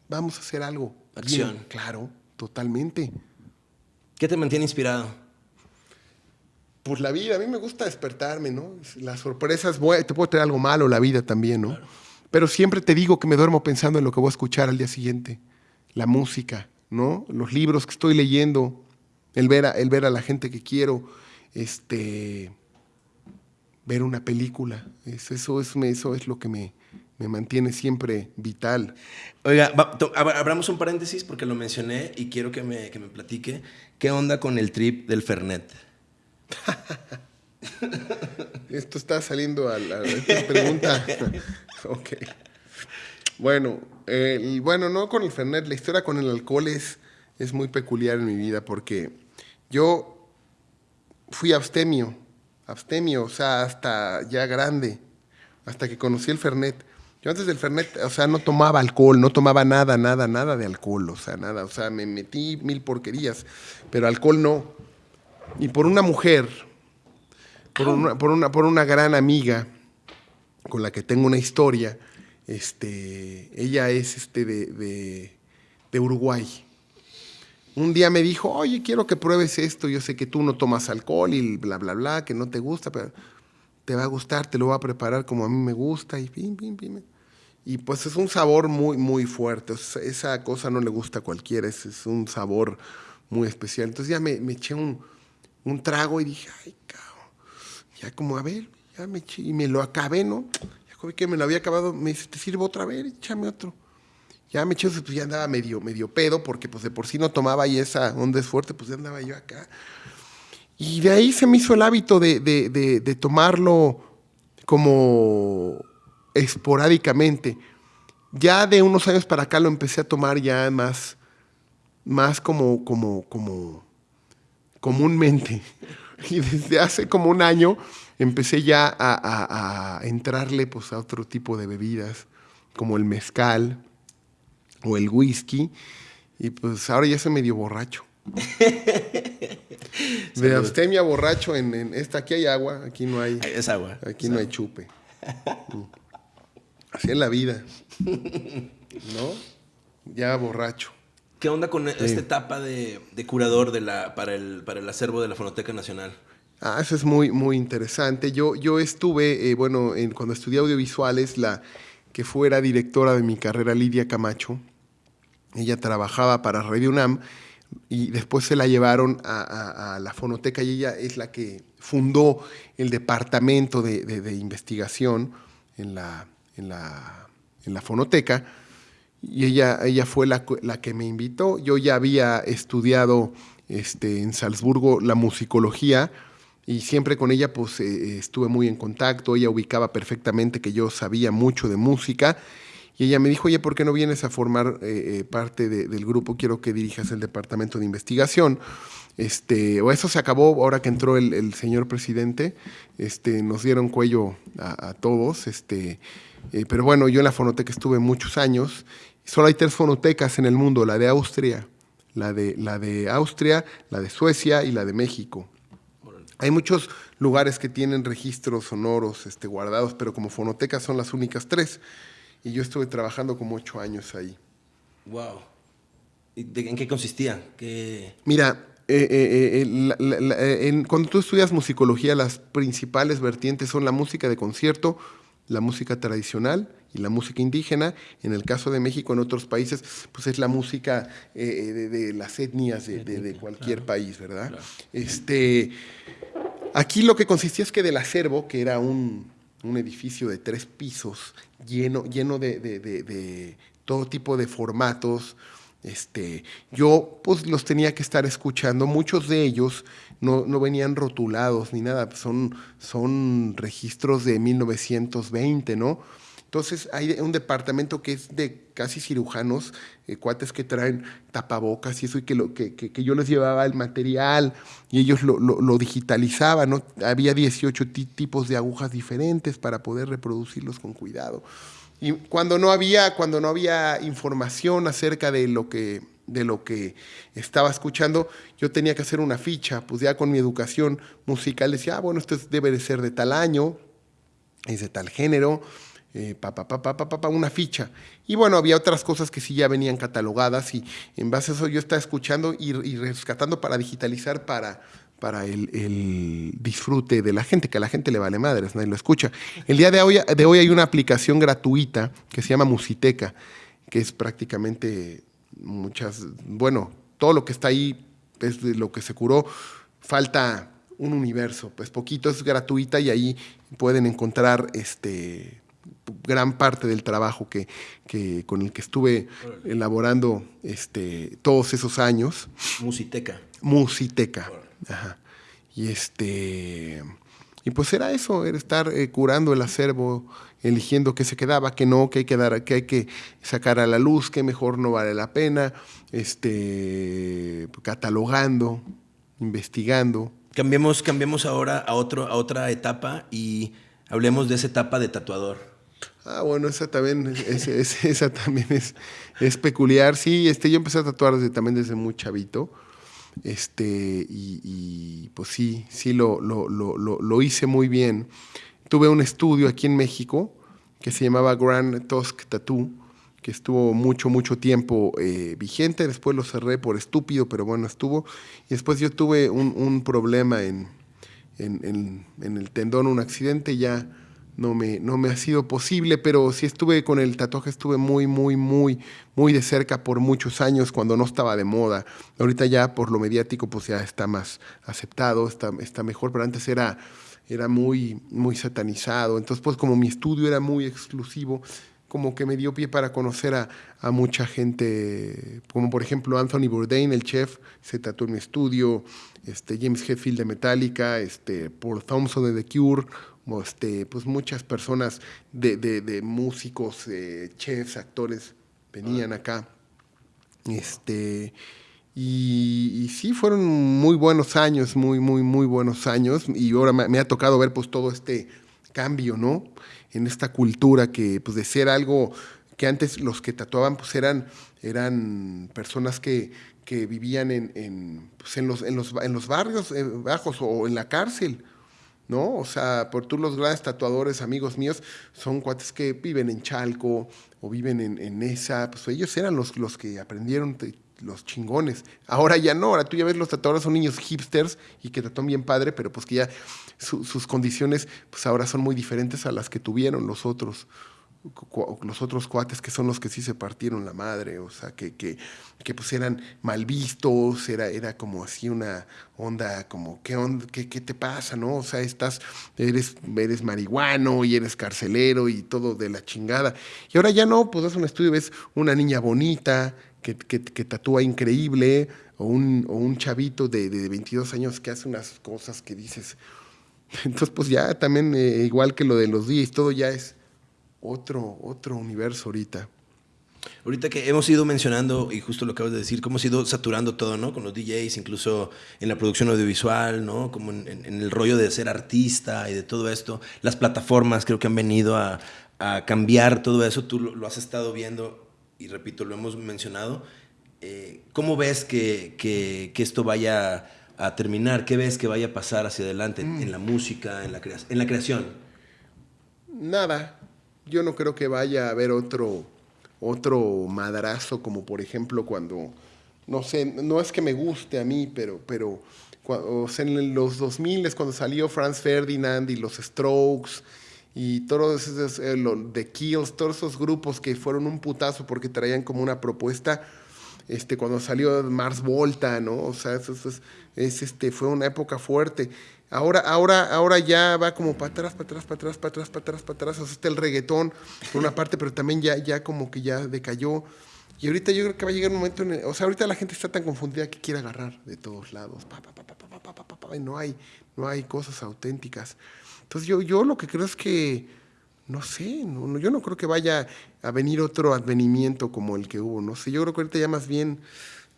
vamos a hacer algo. Acción. claro, totalmente. ¿Qué te mantiene inspirado? Pues la vida, a mí me gusta despertarme, ¿no? Las sorpresas, te puedo traer algo malo, la vida también, ¿no? Pero siempre te digo que me duermo pensando en lo que voy a escuchar al día siguiente. La música, ¿no? Los libros que estoy leyendo, el ver a, el ver a la gente que quiero, este, ver una película. eso, es, eso es lo que me, mantiene siempre vital. Oiga, abramos un paréntesis porque lo mencioné y quiero que me, que me platique. ¿Qué onda con el trip del Fernet? Esto está saliendo a la, pregunta. ok. Bueno, bueno, no con el Fernet, la historia con el alcohol es es muy peculiar en mi vida porque yo fui abstemio, abstemio, o sea, hasta ya grande, hasta que conocí el Fernet. Yo antes del Fernet, o sea, no tomaba alcohol, no tomaba nada, nada, nada de alcohol, o sea, nada, o sea, me metí mil porquerías, pero alcohol no. Y por una mujer, por una, por una, por una gran amiga con la que tengo una historia, este, ella es este de, de Uruguay un día me dijo, oye, quiero que pruebes esto, yo sé que tú no tomas alcohol y bla, bla, bla, que no te gusta, pero te va a gustar, te lo voy a preparar como a mí me gusta y pim, pim, pim. Y pues es un sabor muy, muy fuerte, esa cosa no le gusta a cualquiera, es, un sabor muy especial. Entonces ya me, eché un, trago y dije, ay, cabrón, ya como a ver, ya me eché, y me lo acabé, ¿no? Ya que me lo había acabado, me dice, ¿te sirvo otra vez? Échame otro. Ya me eché, pues ya andaba medio, medio pedo, porque pues de por sí no tomaba y esa onda es fuerte, pues ya andaba yo acá. Y de ahí se me hizo el hábito de, tomarlo como esporádicamente. Ya de unos años para acá lo empecé a tomar ya más, más como, como, como comúnmente. Y desde hace como un año empecé ya a, a entrarle pues, a otro tipo de bebidas, como el mezcal, o el whisky, y pues ahora ya soy medio borracho. de abstemia borracho en, esta, aquí hay agua, aquí no hay. Es agua. Aquí no hay chupe. Mm. Así es la vida. ¿No? Ya borracho. ¿Qué onda con esta etapa de, curador de la, para, el, para el acervo de la Fonoteca Nacional? Ah, eso es muy, muy interesante. Yo, yo estuve, eh, bueno, en, cuando estudié audiovisuales, la que fuera directora de mi carrera, Lidia Camacho, ella trabajaba para Radio UNAM y después se la llevaron a, la fonoteca y ella es la que fundó el departamento de, investigación en la, en, la, en la, fonoteca y ella, ella fue la, la, que me invitó. Yo ya había estudiado este, en Salzburgo la musicología y siempre con ella pues eh, estuve muy en contacto, ella ubicaba perfectamente que yo sabía mucho de música y ella me dijo, oye, ¿por qué no vienes a formar eh, eh, parte del grupo? Quiero que dirijas el departamento de investigación. Este, o eso se acabó ahora que entró el, señor presidente. Este, nos dieron cuello a, todos. Este, eh, pero bueno, yo en la fonoteca estuve muchos años. Solo hay tres fonotecas en el mundo, la de Austria, la de, la de Austria, la de Suecia y la de México. Hay muchos lugares que tienen registros sonoros este, guardados, pero como fonotecas son las únicas tres y yo estuve trabajando como ocho años ahí. Wow. ¿En qué consistía? Mira, eh, eh, eh, cuando tú estudias musicología, las principales vertientes son la música de concierto, la música tradicional y la música indígena. En el caso de México, en otros países, pues es la música de, las etnias de, cualquier país, ¿verdad? Este, aquí lo que consistía es que del acervo, que era un, un edificio de tres pisos lleno, lleno de, todo tipo de formatos, Este, yo pues los tenía que estar escuchando, muchos de ellos no, no venían rotulados ni nada, son, son registros de 1920, ¿no? Entonces hay un departamento que es de casi cirujanos, eh, cuates que traen tapabocas y eso, y que, lo, que, que, yo les llevaba el material y ellos lo, lo, lo digitalizaban, ¿no? Había 18 tipos de agujas diferentes para poder reproducirlos con cuidado. Y cuando no había, cuando no había información acerca de lo que de lo que estaba escuchando, yo tenía que hacer una ficha, pues ya con mi educación musical decía, ah, bueno, esto debe de ser de tal año, es de tal género, eh, pa, pa, pa, una ficha. Y bueno, había otras cosas que sí ya venían catalogadas y en base a eso yo estaba escuchando y, y rescatando para digitalizar para, para el, el, disfrute de la gente, que a la gente le vale madres, nadie lo escucha. El día de hoy, de hoy hay una aplicación gratuita que se llama Musiteca, que es prácticamente muchas, bueno, todo lo que está ahí es de lo que se curó, falta un universo, pues poquito es gratuita y ahí pueden encontrar este gran parte del trabajo que, que, con el que estuve elaborando este, todos esos años. Musiteca. Musiteca. Ajá. Y este. Y pues era eso, era estar eh, curando el acervo, eligiendo qué se quedaba, qué no, qué hay que, dar, qué hay que sacar a la luz, qué mejor no vale la pena, este, catalogando, investigando. Cambiemos, cambiemos ahora a, otro, a otra etapa y hablemos de esa etapa de tatuador. Ah, bueno, esa también es, esa también es, peculiar. Sí, este, yo empecé a tatuar también desde muy chavito. Este, y, pues sí, sí lo, lo, lo, lo, hice muy bien. Tuve un estudio aquí en México que se llamaba Grand Tusk Tattoo, que estuvo mucho, mucho tiempo eh, vigente. Después lo cerré por estúpido, pero bueno, estuvo. Y después yo tuve un, un problema en, en, el tendón, un accidente, ya no me, no me ha sido posible, pero sí estuve con el tatuaje, estuve muy, muy, muy, muy de cerca por muchos años cuando no estaba de moda. Ahorita ya por lo mediático pues ya está más aceptado, está, está mejor, pero antes era, era muy, muy satanizado. Entonces pues como mi estudio era muy exclusivo, como que me dio pie para conocer a, a, mucha gente, como por ejemplo Anthony Bourdain, el chef, se tatuó en mi estudio, este, James Hetfield de Metallica, este, Paul Thompson de The Cure, este, pues muchas personas de, músicos, eh, chefs, actores venían acá. Este, y, sí, fueron muy buenos años, muy, muy, muy buenos años. Y ahora me, ha tocado ver pues todo este cambio, ¿no? En esta cultura que, pues de ser algo que antes los que tatuaban pues eran, eran personas que, que vivían en, en, pues, los, en, los, en los barrios eh, bajos o en la cárcel ¿no? O sea, por tú los grandes tatuadores, amigos míos, son cuates que viven en Chalco o viven en, esa, pues ellos eran los, los que aprendieron los chingones. Ahora ya no, ahora tú ya ves los tatuadores son niños hipsters y que tatúan bien padre, pero pues que ya sus condiciones pues ahora son muy diferentes a las que tuvieron los otros los otros cuates que son los que sí se partieron la madre, o sea, que, que, que pues eran mal vistos, era, era como así una onda, como, ¿qué, qué, qué te pasa, no? O sea, estás, eres, eres marihuano y eres carcelero y todo de la chingada. Y ahora ya no, pues es un estudio, ves una niña bonita, que, que, que tatúa increíble, o un, o un chavito de, de 22 años que hace unas cosas que dices... Entonces, pues ya también, eh, igual que lo de los días, todo ya es otro, otro universo ahorita. Ahorita que hemos ido mencionando, y justo lo acabas de decir, cómo hemos ido saturando todo, ¿no? Con los DJs, incluso en la producción audiovisual, ¿no? Como en, en, el rollo de ser artista y de todo esto. Las plataformas creo que han venido a, a cambiar todo eso. Tú lo, lo, has estado viendo y repito, lo hemos mencionado. Eh, ¿Cómo ves que, que, que, esto vaya a terminar? ¿Qué ves que vaya a pasar hacia adelante mm. en la música, en la, en la creación? Nada, yo no creo que vaya a haber otro, otro madrazo, como por ejemplo cuando, no sé, no es que me guste a mí, pero, pero o en los 2000 es cuando salió Franz Ferdinand y los Strokes y todos esos, eh, The Kills, todos esos grupos que fueron un putazo porque traían como una propuesta, este, cuando salió Mars Volta, ¿no? O sea, eso, eso es, es, este, fue una época fuerte. Ahora, ahora, ahora ya va como para atrás, para atrás, para atrás, para atrás, para atrás, para atrás. O sea, está el reggaetón por una parte, pero también ya, ya como que ya decayó. Y ahorita yo creo que va a llegar un momento en O sea, ahorita la gente está tan confundida que quiere agarrar de todos lados. Y no hay, no hay cosas auténticas. Entonces yo, yo lo que creo es que, no sé, yo no creo que vaya a venir otro advenimiento como el que hubo. No sé, yo creo que ahorita ya más bien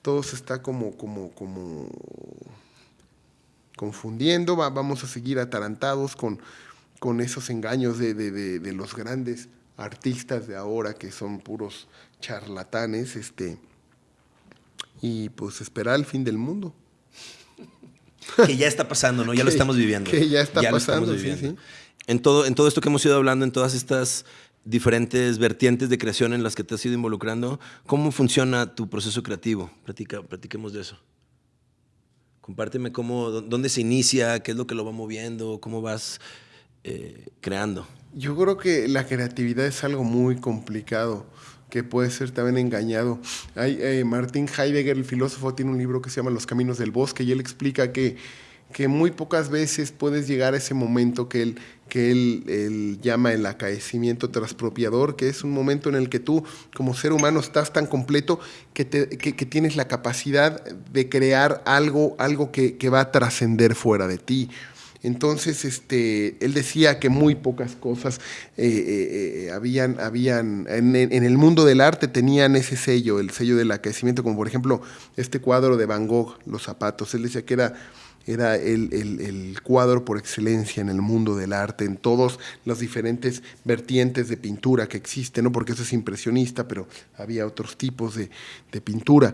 todo se está como, como, como confundiendo, vamos a seguir atarantados con, con esos engaños de, de, de, de los grandes artistas de ahora que son puros charlatanes, este, y pues esperar el fin del mundo. Que ya está pasando, ¿no? Ya lo estamos viviendo. Que ya está pasando, sí, sí. En todo, en todo esto que hemos ido hablando, en todas estas diferentes vertientes de creación en las que te has ido involucrando, ¿cómo funciona tu proceso creativo? Platica, platiquemos de eso. Compárteme cómo, dónde se inicia, qué es lo que lo va moviendo, cómo vas eh, creando. Yo creo que la creatividad es algo muy complicado que puede ser también engañado. Hay, eh, Martin Heidegger, el filósofo, tiene un libro que se llama Los Caminos del Bosque y él explica que, que muy pocas veces puedes llegar a ese momento que él, que él, llama el acaecimiento transpropiador, que es un momento en el que tú como ser humano estás tan completo que, te, que, tienes la capacidad de crear algo, algo que, que va a trascender fuera de ti. Entonces, este, él decía que muy pocas cosas eh, eh, habían, habían en, en, el mundo del arte tenían ese sello, el sello del aquecimiento, como por ejemplo este cuadro de Van Gogh, Los zapatos. Él decía que era, era el, el, cuadro por excelencia en el mundo del arte, en todas las diferentes vertientes de pintura que existen, ¿no? porque eso es impresionista, pero había otros tipos de, de pintura.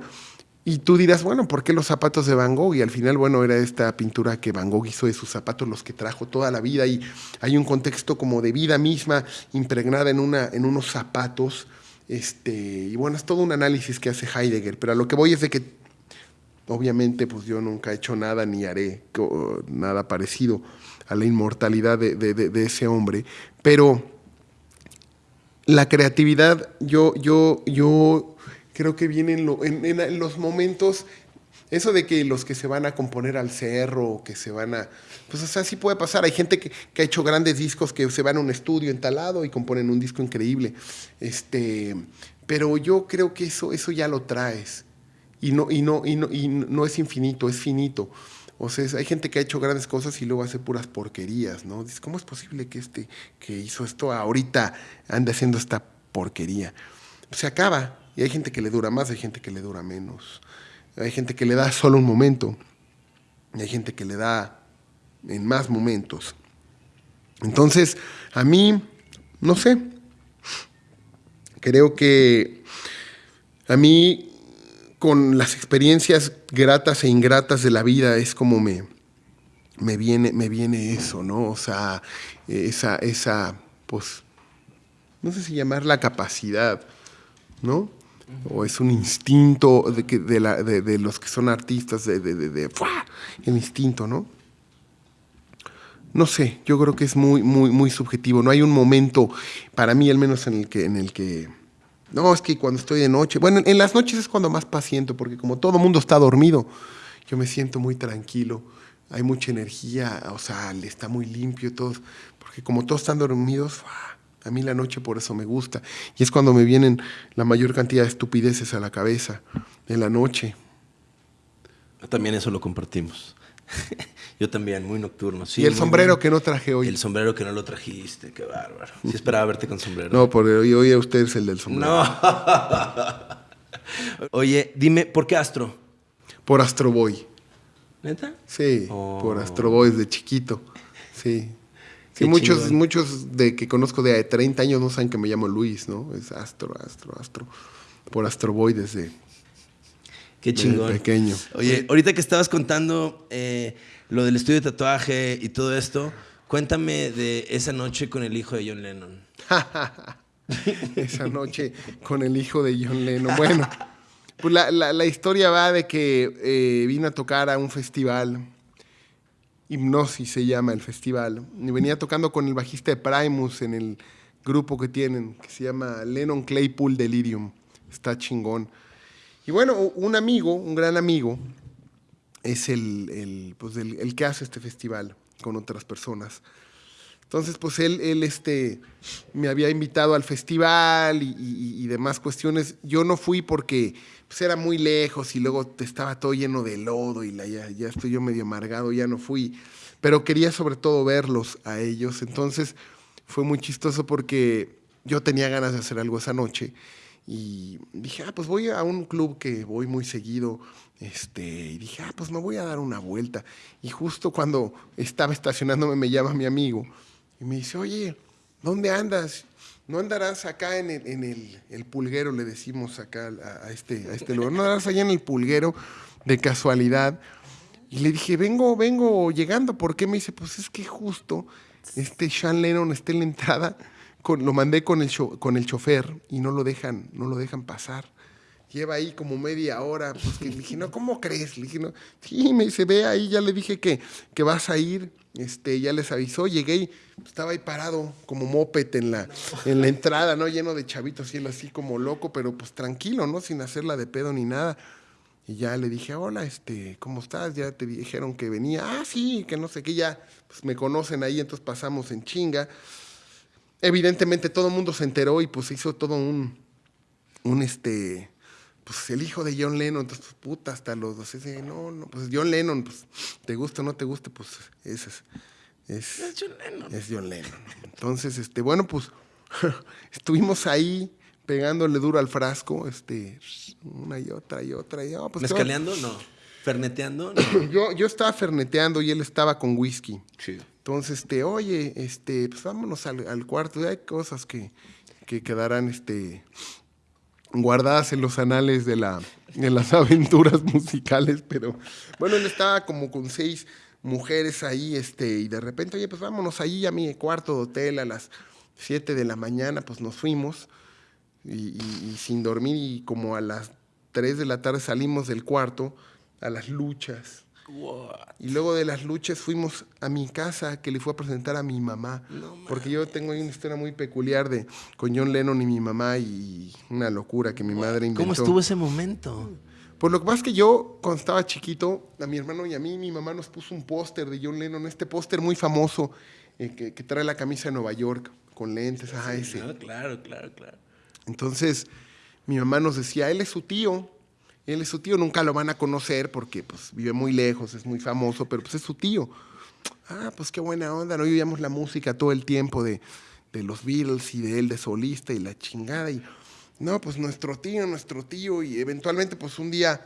Y tú dirás, bueno, ¿por qué los zapatos de Van Gogh? Y al final, bueno, era esta pintura que Van Gogh hizo de sus zapatos, los que trajo toda la vida. Y hay un contexto como de vida misma impregnada en, una, en unos zapatos. Este, y bueno, es todo un análisis que hace Heidegger. Pero a lo que voy es de que, obviamente, pues yo nunca he hecho nada ni haré nada parecido a la inmortalidad de, de, de, de ese hombre. Pero la creatividad, yo, yo, yo creo que viene en, lo, en, los momentos, eso de que los que se van a componer al cerro, que se van a, pues o sea, sí puede pasar. Hay gente que, que, ha hecho grandes discos que se van a un estudio entalado y componen un disco increíble. Este, pero yo creo que eso, eso ya lo traes. Y no, y, no, y, no, y no es infinito, es finito. O sea, hay gente que ha hecho grandes cosas y luego hace puras porquerías, ¿no? Dices, ¿cómo es posible que este que hizo esto ahorita ande haciendo esta porquería? Se acaba, y hay gente que le dura más, hay gente que le dura menos. Hay gente que le da solo un momento. Y hay gente que le da en más momentos. Entonces, a mí, no sé. Creo que a mí, con las experiencias gratas e ingratas de la vida, es como me, me, viene, me viene eso, ¿no? O sea, esa, esa, pues, no sé si llamar la capacidad, ¿no? o es un instinto de, que, de, la, de, de los que son artistas, de, de, el instinto, ¿no? No sé, yo creo que es muy, muy, muy subjetivo. No hay un momento, para mí al menos, en el que, en el que no, es que cuando estoy de noche, bueno, en las noches es cuando más paciento, porque como todo mundo está dormido, yo me siento muy tranquilo, hay mucha energía, o sea, está muy limpio todo, porque como todos están dormidos, a mí la noche por eso me gusta. Y es cuando me vienen la mayor cantidad de estupideces a la cabeza, en la noche. También eso lo compartimos. Yo también, muy nocturno. Sí, y el sombrero bien. que no traje hoy. El sombrero que no lo trajiste, qué bárbaro. Sí esperaba verte con sombrero. No, porque hoy, hoy a usted es el del sombrero. No. Oye, dime, ¿por qué Astro? Por Astro Boy. ¿Neta? Sí, oh. por Astro Boy desde chiquito. Sí. Sí, muchos, chingón. muchos de que conozco de 30 años no saben que me llamo Luis, ¿no? Es Astro, Astro, Astro. Por Astro Boy desde, Qué chingón. desde pequeño. Oye, ahorita que estabas contando eh, lo del estudio de tatuaje y todo esto, cuéntame de esa noche con el hijo de John Lennon. esa noche con el hijo de John Lennon. Bueno, pues la, la, la historia va de que eh, vino a tocar a un festival Hipnosis se llama el festival. Y venía tocando con el bajista de Primus en el grupo que tienen, que se llama Lennon Claypool Delirium. Está chingón. Y bueno, un amigo, un gran amigo, es el, el, pues el, que hace este festival con otras personas. Entonces, pues él, él este, me había invitado al festival y, demás cuestiones. Yo no fui porque pues, era muy lejos y luego estaba todo lleno de lodo y la, ya, ya estoy yo medio amargado, ya no fui. Pero quería sobre todo verlos a ellos. Entonces fue muy chistoso porque yo tenía ganas de hacer algo esa noche y dije, ah, pues voy a un club que voy muy seguido. Este, y dije, ah, pues me voy a dar una vuelta. Y justo cuando estaba estacionándome me llama mi amigo y me dice, oye, ¿dónde andas? ¿No andarás acá en el, pulguero, le decimos acá a, este, a este lugar? ¿No andarás allá en el pulguero de casualidad? Y le dije, vengo, vengo llegando. ¿Por qué? Me dice, pues es que justo este Sean Lennon está en la entrada. Lo mandé con el, con el chofer y no lo dejan, no lo dejan pasar lleva ahí como media hora. Pues le dije, no, ¿cómo crees? Le no, sí, me dice, ve ahí, ya le dije que, que vas a ir. Este, ya les avisó, llegué y estaba ahí parado como moped en la, en la entrada, ¿no? Lleno de chavitos y él así como loco, pero pues tranquilo, ¿no? Sin hacerla de pedo ni nada. Y ya le dije, hola, este, ¿cómo estás? Ya te dijeron que venía. Ah, sí, que no sé qué, ya pues me conocen ahí, entonces pasamos en chinga. Evidentemente todo el mundo se enteró y pues hizo todo un, un este, pues el hijo de John Lennon, entonces, pues, puta, hasta los dos, no, no, pues John Lennon, pues, te gusta o no te guste, pues, ese es, es, es John Lennon. Es John Lennon. Entonces, este, bueno, pues, estuvimos ahí pegándole duro al frasco, este, una y otra y otra, y, oh, pues, ¿Mezcaleando? No. ¿Ferneteando? yo, yo estaba ferneteando y él estaba con whisky. Sí. Entonces, este, oye, este, pues vámonos al, cuarto, hay cosas que, que quedarán, este, guardadas en los anales de, la, las aventuras musicales, pero bueno, él estaba como con seis mujeres ahí, este, y de repente, oye, pues vámonos ahí a mi cuarto de hotel a las siete de la mañana, pues nos fuimos, y, sin dormir, y como a las tres de la tarde salimos del cuarto a las luchas. Y luego de las luchas fuimos a mi casa que le fue a presentar a mi mamá. porque yo tengo ahí una historia muy peculiar de con John Lennon y mi mamá y una locura que mi madre inventó. ¿Cómo estuvo ese momento? Pues lo que pasa es que yo, cuando estaba chiquito, a mi hermano y a mí, mi mamá nos puso un póster de John Lennon, este póster muy famoso eh, que, trae la camisa de Nueva York con lentes, ajá, ese. claro, claro, claro. Entonces, mi mamá nos decía, él es su tío, él es su tío, nunca lo van a conocer porque pues, vive muy lejos, es muy famoso, pero pues es su tío. Ah, pues qué buena onda, ¿no? Oíamos la música todo el tiempo de, los Beatles y de él de solista y la chingada. Y no, pues nuestro tío, nuestro tío. Y eventualmente, pues un día,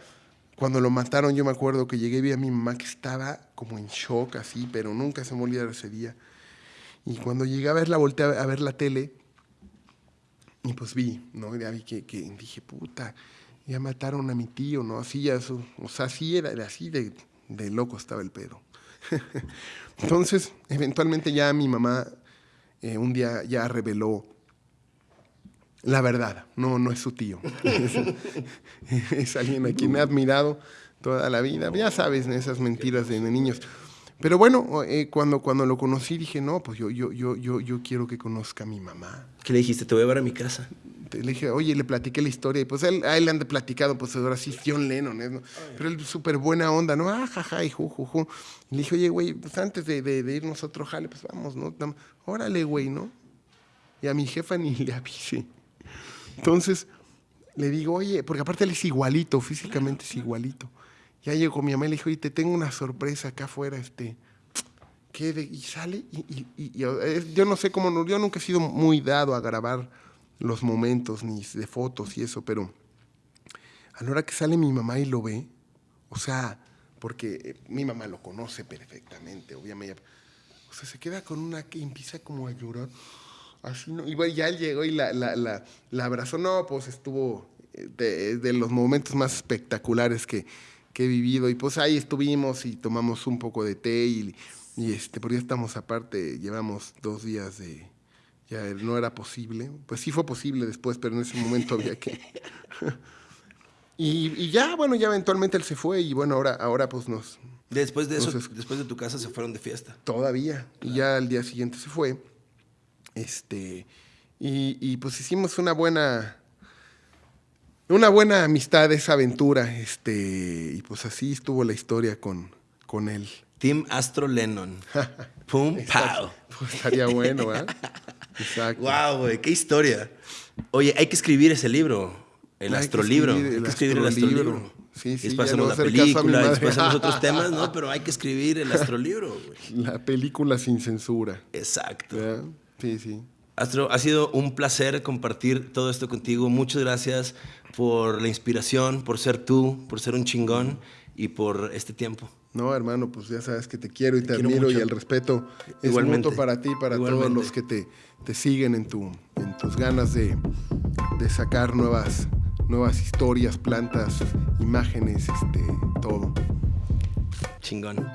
cuando lo mataron, yo me acuerdo que llegué y vi a mi mamá que estaba como en shock así, pero nunca se me olvidó ese día. Y cuando llegué a verla, volteé a ver la tele y pues vi, ¿no? Ya vi que, que dije, puta, ya mataron a mi tío, ¿no? Así ya, o sea, así era, así de, loco estaba el pedo. Entonces, eventualmente ya mi mamá eh, un día ya reveló la verdad, no, no es su tío. es, alguien a quien ha admirado toda la vida. Ya sabes, esas mentiras de, niños. Pero bueno, eh, cuando, cuando lo conocí dije, no, pues yo, yo, yo, yo, yo quiero que conozca a mi mamá. ¿Qué le dijiste? Te voy a ver a mi casa le dije, oye, le platiqué la historia, y pues él, a él le han platicado, pues ahora sí, John Lennon, ¿no? pero él súper buena onda, ¿no? Ah, jaja, y ju, ju, le dije, oye, güey, pues antes de, de, irnos a otro jale, pues vamos, ¿no? Órale, güey, ¿no? Y a mi jefa ni le avisé. Entonces, le digo, oye, porque aparte él es igualito, físicamente es igualito. Ya llegó mi mamá y le dijo, oye, te tengo una sorpresa acá afuera, este... ¿Qué y sale, y, y, yo no sé cómo, yo nunca he sido muy dado a grabar los momentos ni de fotos y eso, pero a la hora que sale mi mamá y lo ve, o sea, porque eh, mi mamá lo conoce perfectamente, obviamente, o sea, se queda con una que empieza como a llorar, así. Y ya él llegó y la, la, la, la abrazó, no, pues estuvo eh, de, los momentos más espectaculares que, he vivido, y pues ahí estuvimos y tomamos un poco de té y, y este, ya estamos aparte, llevamos dos días de ya no era posible. Pues sí fue posible después, pero en ese momento había que... y, ya, bueno, ya eventualmente él se fue y bueno, ahora, ahora pues nos... Después de eso, después de tu casa se fueron de fiesta. Todavía. Y ya al día siguiente se fue. Este, y, pues hicimos una buena... Una buena amistad, esa aventura, este, y pues así estuvo la historia con, con él Team Astro Lennon. Pum, pow. Pues estaría bueno, ¿eh? Exacto. Wow, güey, qué historia. Oye, hay que escribir ese libro, el Hay que astrolibro. escribir hay el que escribir el astrolibro. astrolibro. Sí, sí, después hacemos voy la película, después hacemos otros temas, ¿no? Pero hay que escribir el astrolibro, güey. La película sin censura. Exacto. Sí, sí. Astro, ha sido un placer compartir todo esto contigo. Muchas gracias por la inspiración, por ser tú, por ser un chingón y por este tiempo. No, hermano, pues ya sabes que te quiero y te, quiero admiro mucho. y el respeto es Igualmente. mutuo para ti y para Igualmente. todos los que te, te siguen en, tu, en tus ganas de, de sacar nuevas, nuevas historias, plantas, imágenes, este, todo. Chingón.